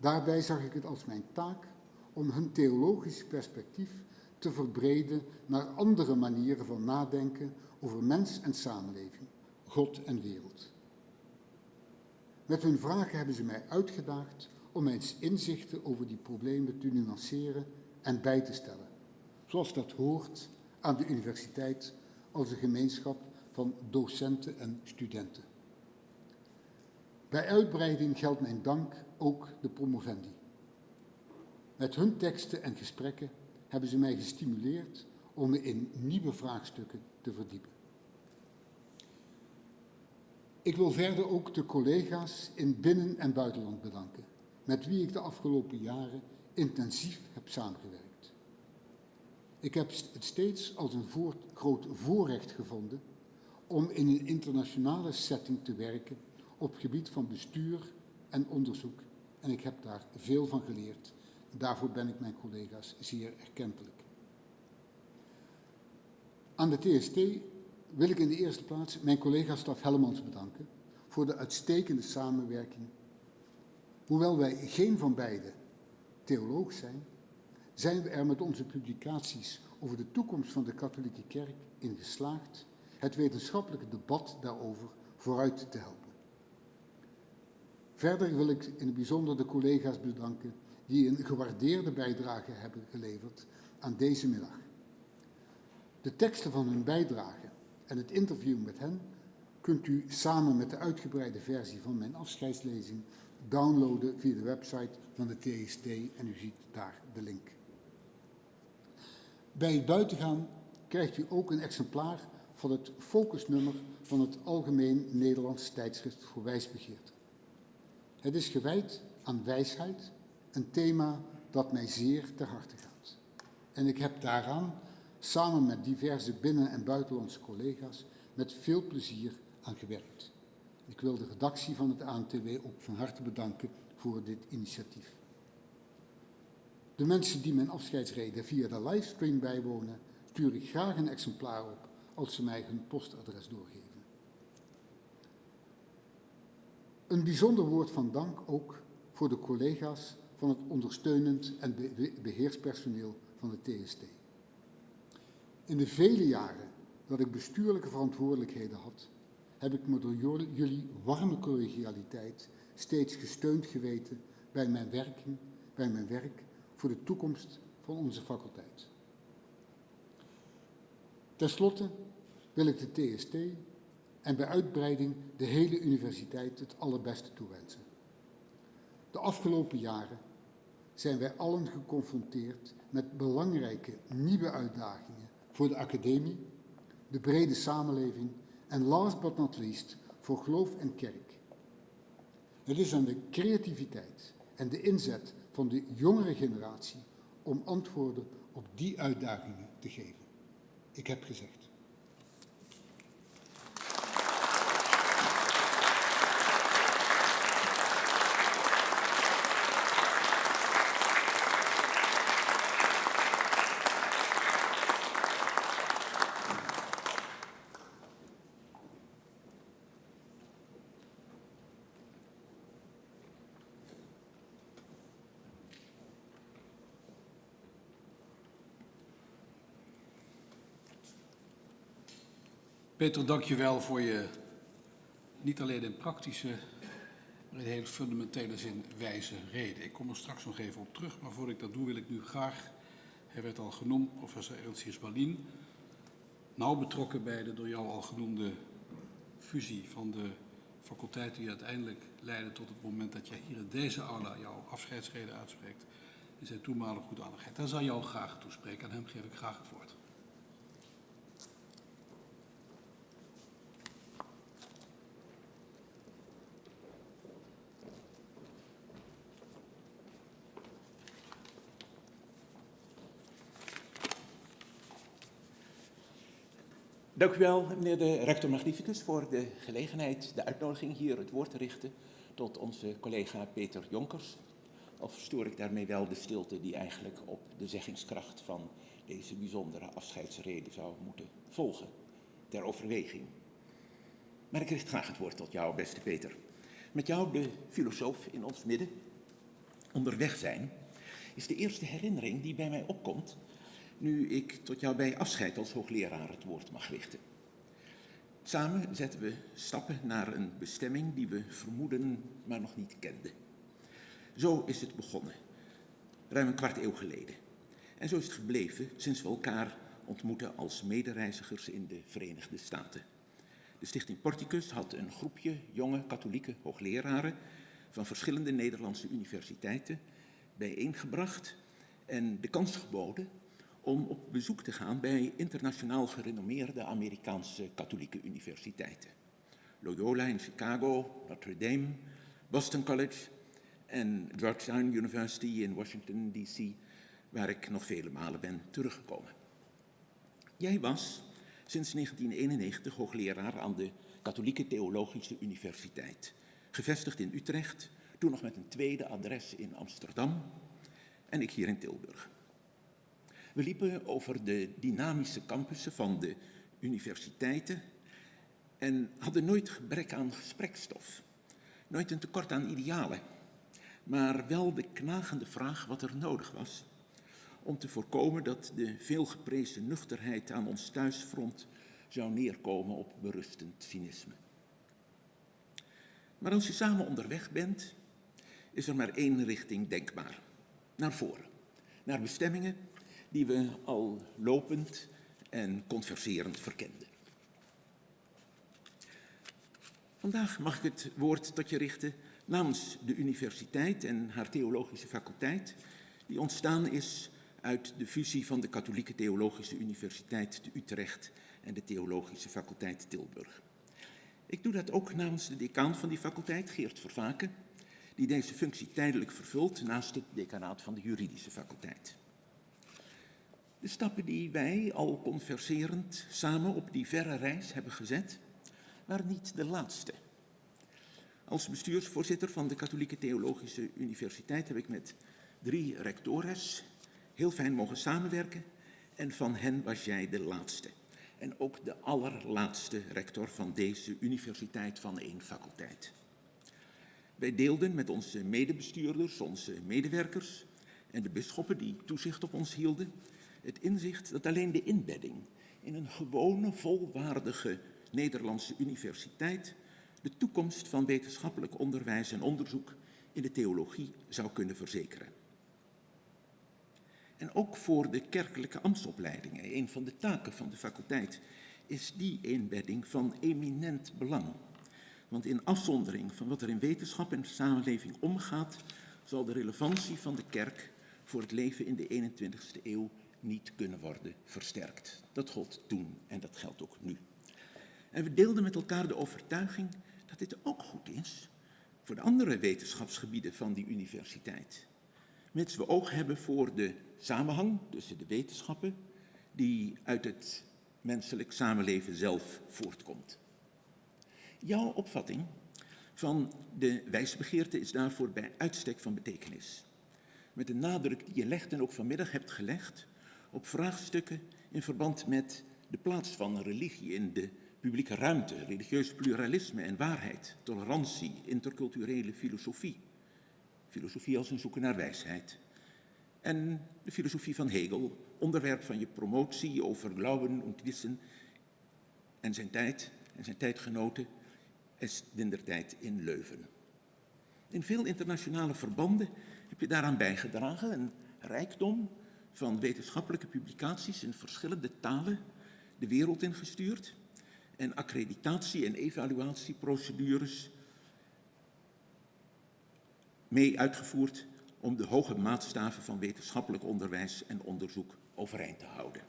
Daarbij zag ik het als mijn taak om hun theologisch perspectief te verbreden naar andere manieren van nadenken over mens en samenleving, God en wereld. Met hun vragen hebben ze mij uitgedaagd om mijn inzichten over die problemen te nuanceren en bij te stellen, zoals dat hoort aan de universiteit als een gemeenschap van docenten en studenten. Bij uitbreiding geldt mijn dank ook de promovendi. Met hun teksten en gesprekken hebben ze mij gestimuleerd om me in nieuwe vraagstukken te verdiepen. Ik wil verder ook de collega's in binnen- en buitenland bedanken, met wie ik de afgelopen jaren intensief heb samengewerkt. Ik heb het steeds als een groot voorrecht gevonden om in een internationale setting te werken op gebied van bestuur en onderzoek. En ik heb daar veel van geleerd. Daarvoor ben ik mijn collega's zeer erkentelijk. Aan de TST wil ik in de eerste plaats mijn collega Staf Hellemans bedanken voor de uitstekende samenwerking. Hoewel wij geen van beiden theoloog zijn, zijn we er met onze publicaties over de toekomst van de katholieke kerk in geslaagd het wetenschappelijke debat daarover vooruit te helpen. Verder wil ik in het bijzonder de collega's bedanken die een gewaardeerde bijdrage hebben geleverd aan deze middag. De teksten van hun bijdrage en het interview met hen kunt u samen met de uitgebreide versie van mijn afscheidslezing downloaden via de website van de TST en u ziet daar de link. Bij het buitengaan krijgt u ook een exemplaar van het focusnummer van het Algemeen Nederlands Tijdschrift voor Wijsbegeerte. Het is gewijd aan wijsheid, een thema dat mij zeer ter harte gaat. En ik heb daaraan, samen met diverse binnen- en buitenlandse collega's, met veel plezier aan gewerkt. Ik wil de redactie van het ANTW ook van harte bedanken voor dit initiatief. De mensen die mijn afscheidsreden via de livestream bijwonen, stuur ik graag een exemplaar op als ze mij hun postadres doorgeven. Een bijzonder woord van dank ook voor de collega's van het ondersteunend en beheerspersoneel van de TST. In de vele jaren dat ik bestuurlijke verantwoordelijkheden had, heb ik me door jullie warme collegialiteit steeds gesteund geweten bij mijn, werking, bij mijn werk voor de toekomst van onze faculteit. Ten slotte wil ik de TST en bij uitbreiding de hele universiteit het allerbeste toewensen. De afgelopen jaren zijn wij allen geconfronteerd met belangrijke nieuwe uitdagingen voor de academie, de brede samenleving en last but not least voor geloof en kerk. Het is aan de creativiteit en de inzet van de jongere generatie om antwoorden op die uitdagingen te geven. Ik heb gezegd. Peter, dank je wel voor je niet alleen in praktische, maar in heel fundamentele zin wijze reden. Ik kom er straks nog even op terug, maar voordat ik dat doe wil ik nu graag, hij werd al genoemd, professor Ernst Hirsbalin, nauw betrokken bij de door jou al genoemde fusie van de faculteiten die uiteindelijk leidde tot het moment dat jij hier in deze aula jouw afscheidsreden uitspreekt, in zijn toenmalige goedaardigheid. Daar zal jou graag toespreken, aan hem geef ik graag het woord. Dank u wel, meneer de rector magnificus, voor de gelegenheid, de uitnodiging hier het woord te richten tot onze collega Peter Jonkers. Of stoor ik daarmee wel de stilte die eigenlijk op de zeggingskracht van deze bijzondere afscheidsreden zou moeten volgen, ter overweging. Maar ik richt graag het woord tot jou, beste Peter. Met jou, de filosoof in ons midden, onderweg zijn, is de eerste herinnering die bij mij opkomt nu ik tot jou bij afscheid als hoogleraar het woord mag richten. Samen zetten we stappen naar een bestemming die we vermoeden, maar nog niet kenden. Zo is het begonnen, ruim een kwart eeuw geleden. En zo is het gebleven sinds we elkaar ontmoeten als medereizigers in de Verenigde Staten. De Stichting Porticus had een groepje jonge katholieke hoogleraren van verschillende Nederlandse universiteiten bijeengebracht en de kans geboden om op bezoek te gaan bij internationaal gerenommeerde Amerikaanse katholieke universiteiten. Loyola in Chicago, Notre Dame, Boston College en Georgetown University in Washington, D.C., waar ik nog vele malen ben teruggekomen. Jij was, sinds 1991 hoogleraar aan de Katholieke Theologische Universiteit. Gevestigd in Utrecht, toen nog met een tweede adres in Amsterdam en ik hier in Tilburg. We liepen over de dynamische campussen van de universiteiten en hadden nooit gebrek aan gesprekstof. Nooit een tekort aan idealen, maar wel de knagende vraag wat er nodig was om te voorkomen dat de veelgeprezen nuchterheid aan ons thuisfront zou neerkomen op berustend cynisme. Maar als je samen onderweg bent, is er maar één richting denkbaar. Naar voren. Naar bestemmingen die we al lopend en converserend verkenden. Vandaag mag ik het woord tot je richten namens de universiteit en haar theologische faculteit, die ontstaan is uit de fusie van de Katholieke Theologische Universiteit te Utrecht en de Theologische Faculteit Tilburg. Ik doe dat ook namens de decaan van die faculteit, Geert Vervaken, die deze functie tijdelijk vervult naast het decanaat van de juridische faculteit. De stappen die wij al converserend samen op die verre reis hebben gezet, waren niet de laatste. Als bestuursvoorzitter van de Katholieke Theologische Universiteit heb ik met drie rectores heel fijn mogen samenwerken en van hen was jij de laatste. En ook de allerlaatste rector van deze universiteit van één faculteit. Wij deelden met onze medebestuurders, onze medewerkers en de bisschoppen die toezicht op ons hielden, het inzicht dat alleen de inbedding in een gewone, volwaardige Nederlandse universiteit de toekomst van wetenschappelijk onderwijs en onderzoek in de theologie zou kunnen verzekeren. En ook voor de kerkelijke ambtsopleidingen, een van de taken van de faculteit, is die inbedding van eminent belang. Want in afzondering van wat er in wetenschap en samenleving omgaat, zal de relevantie van de kerk voor het leven in de 21ste eeuw niet kunnen worden versterkt. Dat gold toen en dat geldt ook nu. En we deelden met elkaar de overtuiging dat dit ook goed is voor de andere wetenschapsgebieden van die universiteit. Mits we oog hebben voor de samenhang tussen de wetenschappen die uit het menselijk samenleven zelf voortkomt. Jouw opvatting van de wijsbegeerte is daarvoor bij uitstek van betekenis. Met de nadruk die je legt en ook vanmiddag hebt gelegd op vraagstukken in verband met de plaats van religie in de publieke ruimte, religieus pluralisme en waarheid, tolerantie, interculturele filosofie. Filosofie als een zoeken naar wijsheid. En de filosofie van Hegel, onderwerp van je promotie over Glauben und Wissen en zijn tijd en zijn tijdgenoten is tijd in Leuven. In veel internationale verbanden heb je daaraan bijgedragen, een rijkdom van wetenschappelijke publicaties in verschillende talen de wereld ingestuurd en accreditatie- en evaluatieprocedures mee uitgevoerd om de hoge maatstaven van wetenschappelijk onderwijs en onderzoek overeind te houden.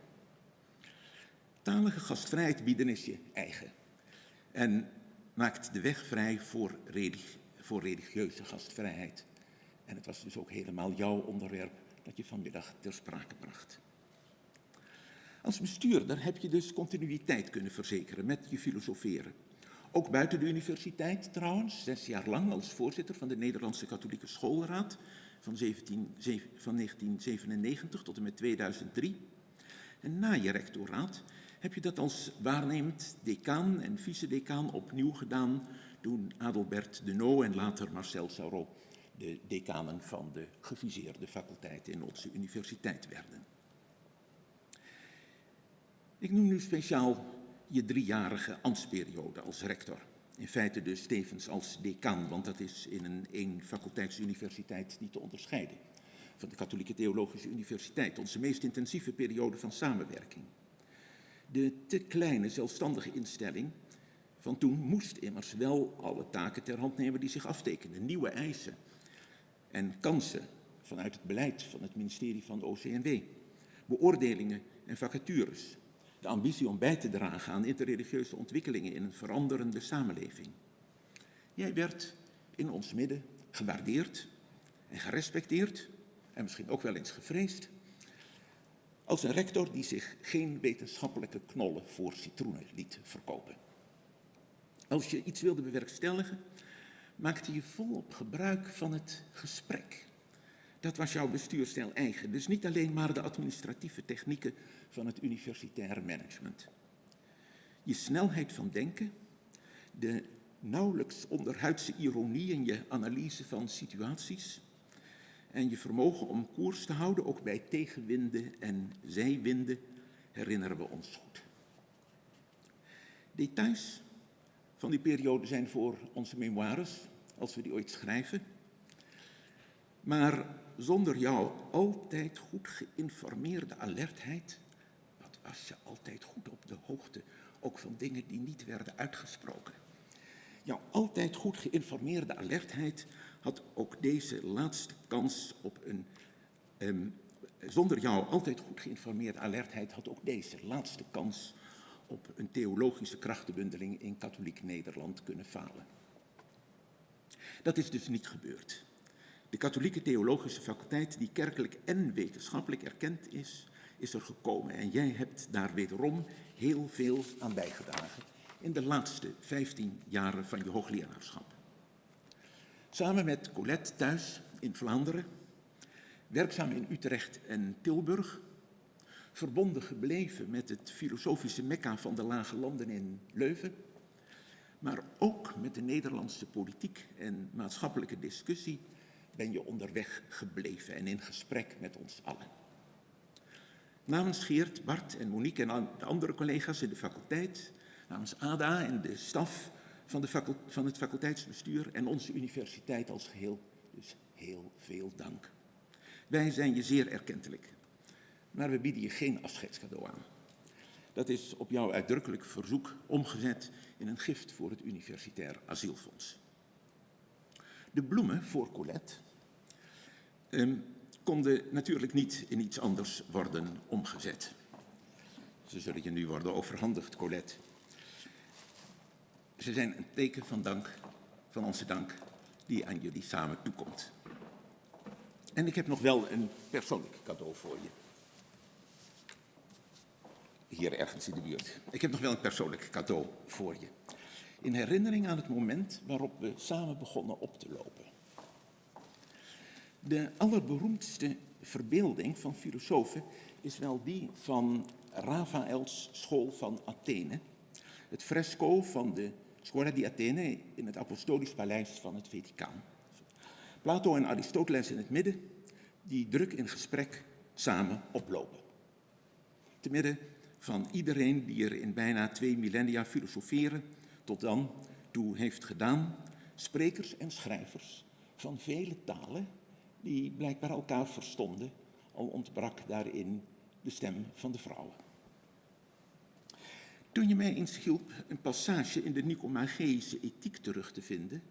Talige gastvrijheid bieden is je eigen en maakt de weg vrij voor, voor religieuze gastvrijheid. En het was dus ook helemaal jouw onderwerp dat je vanmiddag ter sprake bracht. Als bestuurder heb je dus continuïteit kunnen verzekeren met je filosoferen. Ook buiten de universiteit trouwens, zes jaar lang als voorzitter van de Nederlandse Katholieke Schoolraad van, 17, van 1997 tot en met 2003. En na je rectoraat heb je dat als waarnemend decaan en vice-decaan opnieuw gedaan toen Adelbert de No en later Marcel Sauron de decanen van de geviseerde faculteiten in onze universiteit werden. Ik noem nu speciaal je driejarige ambtsperiode als rector. In feite dus tevens als decaan, want dat is in een één faculteitsuniversiteit niet te onderscheiden. Van de Katholieke Theologische Universiteit, onze meest intensieve periode van samenwerking. De te kleine zelfstandige instelling van toen moest immers wel alle taken ter hand nemen die zich aftekenden. Nieuwe eisen en kansen vanuit het beleid van het ministerie van de OCNW. Beoordelingen en vacatures de ambitie om bij te dragen aan interreligieuze ontwikkelingen in een veranderende samenleving. Jij werd in ons midden gewaardeerd en gerespecteerd en misschien ook wel eens gevreesd. Als een rector die zich geen wetenschappelijke knollen voor citroenen liet verkopen. Als je iets wilde bewerkstelligen, maakte je volop gebruik van het gesprek. Dat was jouw bestuurstijl eigen. Dus niet alleen maar de administratieve technieken van het universitaire management. Je snelheid van denken, de nauwelijks onderhuidse ironie in je analyse van situaties en je vermogen om koers te houden, ook bij tegenwinden en zijwinden, herinneren we ons goed. Details van die periode zijn voor onze memoires, als we die ooit schrijven. Maar zonder jouw altijd goed geïnformeerde alertheid, wat was je altijd goed op de hoogte, ook van dingen die niet werden uitgesproken. Jouw altijd goed geïnformeerde alertheid had ook deze laatste kans op een. Um, zonder jouw altijd goed geïnformeerde alertheid had ook deze laatste kans op een theologische krachtenbundeling in katholiek Nederland kunnen falen. Dat is dus niet gebeurd. De katholieke theologische faculteit, die kerkelijk en wetenschappelijk erkend is, is er gekomen. En jij hebt daar wederom heel veel aan bijgedragen in de laatste 15 jaren van je hoogleraarschap. Samen met Colette thuis in Vlaanderen, werkzaam in Utrecht en Tilburg, verbonden gebleven met het filosofische mekka van de lage landen in Leuven, maar ook met de Nederlandse politiek en maatschappelijke discussie ben je onderweg gebleven en in gesprek met ons allen. Namens Geert, Bart en Monique en de andere collega's in de faculteit, namens ADA en de staf van, de van het faculteitsbestuur en onze universiteit als geheel, dus heel veel dank. Wij zijn je zeer erkentelijk, maar we bieden je geen afscheidscadeau aan. Dat is op jouw uitdrukkelijk verzoek omgezet in een gift voor het Universitair Asielfonds. De bloemen voor Colette um, konden natuurlijk niet in iets anders worden omgezet. Ze zullen je nu worden overhandigd, Colette. Ze zijn een teken van dank, van onze dank, die aan jullie samen toekomt. En ik heb nog wel een persoonlijk cadeau voor je. Hier ergens in de buurt. Ik heb nog wel een persoonlijk cadeau voor je. In herinnering aan het moment waarop we samen begonnen op te lopen. De allerberoemdste verbeelding van filosofen is wel die van Raphaëls school van Athene. Het fresco van de Scuola di Athene in het Apostolisch Paleis van het Vaticaan. Plato en Aristoteles in het midden, die druk in gesprek samen oplopen. Te midden van iedereen die er in bijna twee millennia filosoferen tot dan toe heeft gedaan, sprekers en schrijvers van vele talen die blijkbaar elkaar verstonden, al ontbrak daarin de stem van de vrouwen. Toen je mij eens hielp een passage in de Nicomacheïsche ethiek terug te vinden,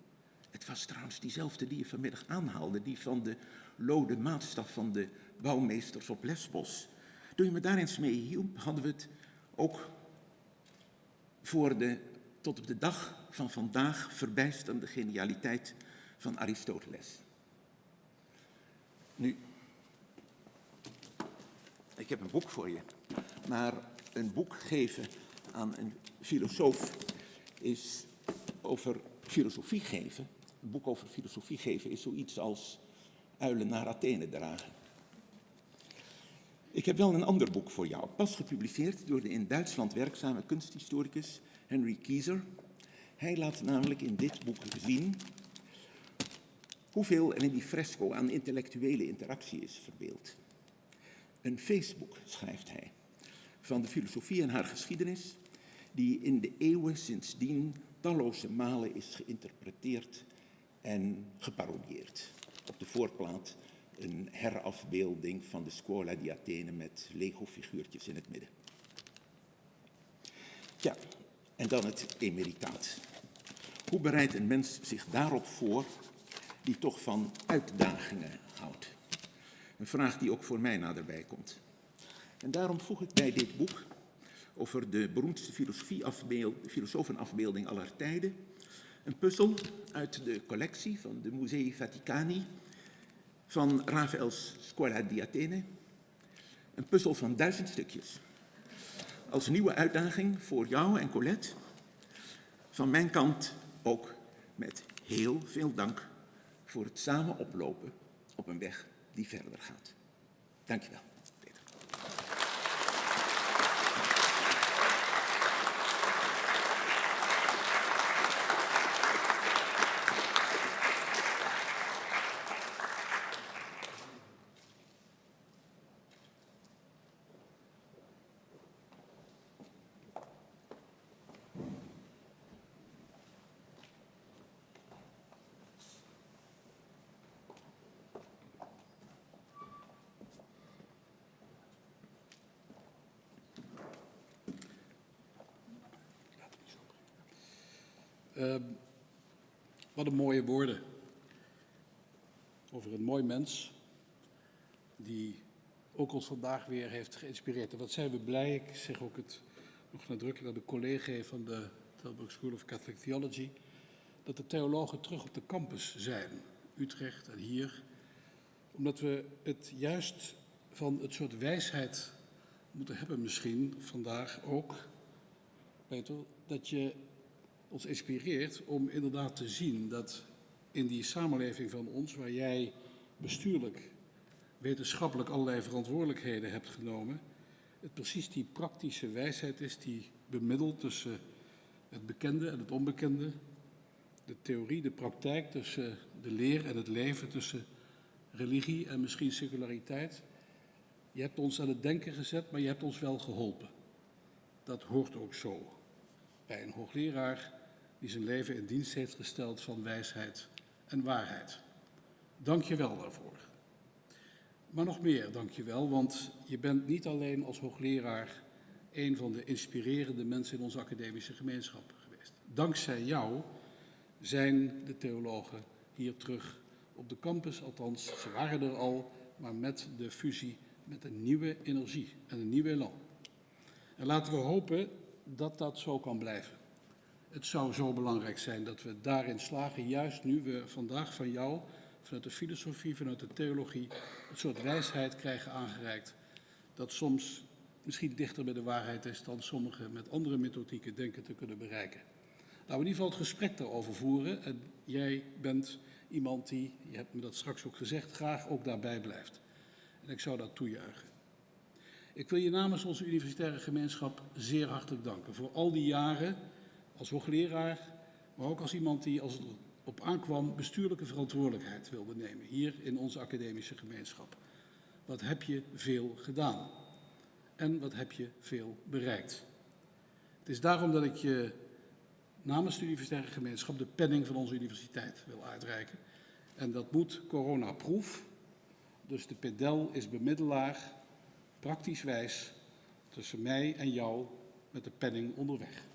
het was trouwens diezelfde die je vanmiddag aanhaalde, die van de lode maatstaf van de bouwmeesters op Lesbos. Toen je me daar eens mee hielp, hadden we het ook voor de tot op de dag van vandaag verbijsterende genialiteit van Aristoteles. Nu, ik heb een boek voor je, maar een boek geven aan een filosoof is over filosofie geven. Een boek over filosofie geven is zoiets als uilen naar Athene dragen. Ik heb wel een ander boek voor jou, pas gepubliceerd door de in Duitsland werkzame kunsthistoricus Henry Kieser. Hij laat namelijk in dit boek zien hoeveel er in die fresco aan intellectuele interactie is verbeeld. Een Facebook, schrijft hij, van de filosofie en haar geschiedenis, die in de eeuwen sindsdien talloze malen is geïnterpreteerd en geparodieerd. Op de voorplaat een herafbeelding van de Scuola di Athene met Lego-figuurtjes in het midden. Ja, en dan het emeritaat. Hoe bereidt een mens zich daarop voor die toch van uitdagingen houdt? Een vraag die ook voor mij naderbij komt. En daarom voeg ik bij dit boek over de beroemdste filosofenafbeelding aller tijden. Een puzzel uit de collectie van de Musei Vaticani van Raphaël's Scuola di Athene. Een puzzel van duizend stukjes. Als nieuwe uitdaging voor jou en Colette. Van mijn kant ook met heel veel dank voor het samen oplopen op een weg die verder gaat. Dankjewel. Ehm, wat een mooie woorden. Over een mooi mens die ook ons vandaag weer heeft geïnspireerd. En wat zijn we blij, ik zeg ook het nog nadrukkelijk aan de collega van de Tilburg School of Catholic Theology, dat de theologen terug op de campus zijn, Utrecht en hier, omdat we het juist van het soort wijsheid moeten hebben misschien vandaag ook, Peter, dat je ons inspireert om inderdaad te zien dat in die samenleving van ons, waar jij bestuurlijk, wetenschappelijk allerlei verantwoordelijkheden hebt genomen, het precies die praktische wijsheid is die bemiddelt tussen het bekende en het onbekende, de theorie, de praktijk, tussen de leer en het leven, tussen religie en misschien seculariteit. Je hebt ons aan het denken gezet, maar je hebt ons wel geholpen. Dat hoort ook zo bij een hoogleraar die zijn leven in dienst heeft gesteld van wijsheid en waarheid. Dank je wel daarvoor. Maar nog meer, dank je wel, want je bent niet alleen als hoogleraar een van de inspirerende mensen in onze academische gemeenschap geweest. Dankzij jou zijn de theologen hier terug op de campus, althans ze waren er al, maar met de fusie met een nieuwe energie en een nieuw elan. En laten we hopen dat dat zo kan blijven. Het zou zo belangrijk zijn dat we daarin slagen, juist nu we vandaag van jou, vanuit de filosofie, vanuit de theologie, een soort wijsheid krijgen aangereikt, dat soms misschien dichter bij de waarheid is dan sommigen met andere methodieken denken te kunnen bereiken. Laten we in ieder geval het gesprek daarover voeren. En jij bent iemand die, je hebt me dat straks ook gezegd, graag ook daarbij blijft. En ik zou dat toejuichen. Ik wil je namens onze universitaire gemeenschap zeer hartelijk danken voor al die jaren als hoogleraar, maar ook als iemand die, als het op aankwam, bestuurlijke verantwoordelijkheid wilde nemen, hier in onze academische gemeenschap. Wat heb je veel gedaan? En wat heb je veel bereikt? Het is daarom dat ik je namens de universitaire gemeenschap de penning van onze universiteit wil uitreiken. En dat moet coronaproof. Dus de pedel is bemiddelaar, praktisch wijs, tussen mij en jou met de penning onderweg.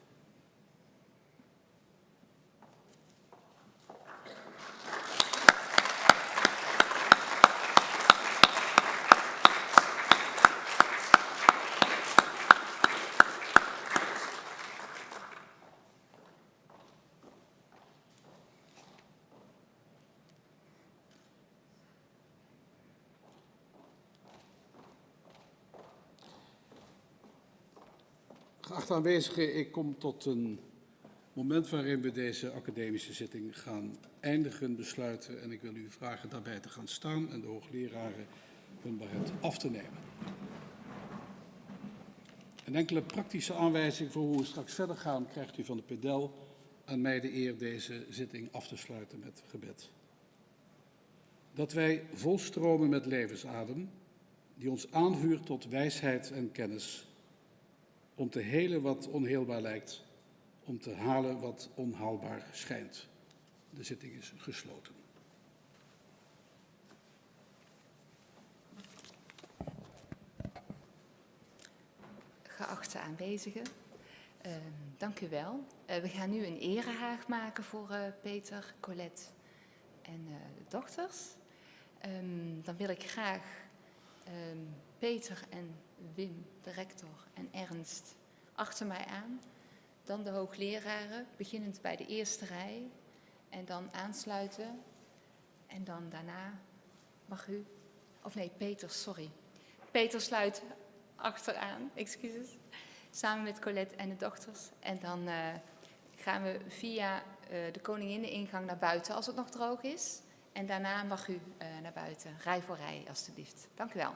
Geachte aanwezigen, ik kom tot een moment waarin we deze academische zitting gaan eindigen, besluiten. En ik wil u vragen daarbij te gaan staan en de hoogleraren hun baret af te nemen. Een enkele praktische aanwijzing voor hoe we straks verder gaan krijgt u van de pedel. Aan mij de eer deze zitting af te sluiten met gebed. Dat wij volstromen met levensadem, die ons aanvuurt tot wijsheid en kennis om te helen wat onheelbaar lijkt, om te halen wat onhaalbaar schijnt. De zitting is gesloten. Geachte aanwezigen, uh, dank u wel. Uh, we gaan nu een erehaag maken voor uh, Peter, Colette en de dochters. Um, dan wil ik graag um, Peter en Wim, de rector, en Ernst achter mij aan. Dan de hoogleraren, beginnend bij de eerste rij. En dan aansluiten. En dan daarna mag u, of nee, Peter, sorry. Peter sluit achteraan, excuses. Samen met Colette en de dochters. En dan eh, gaan we via eh, de koninginneningang naar buiten als het nog droog is. En daarna mag u eh, naar buiten. Rij voor rij, alstublieft. Dank u wel.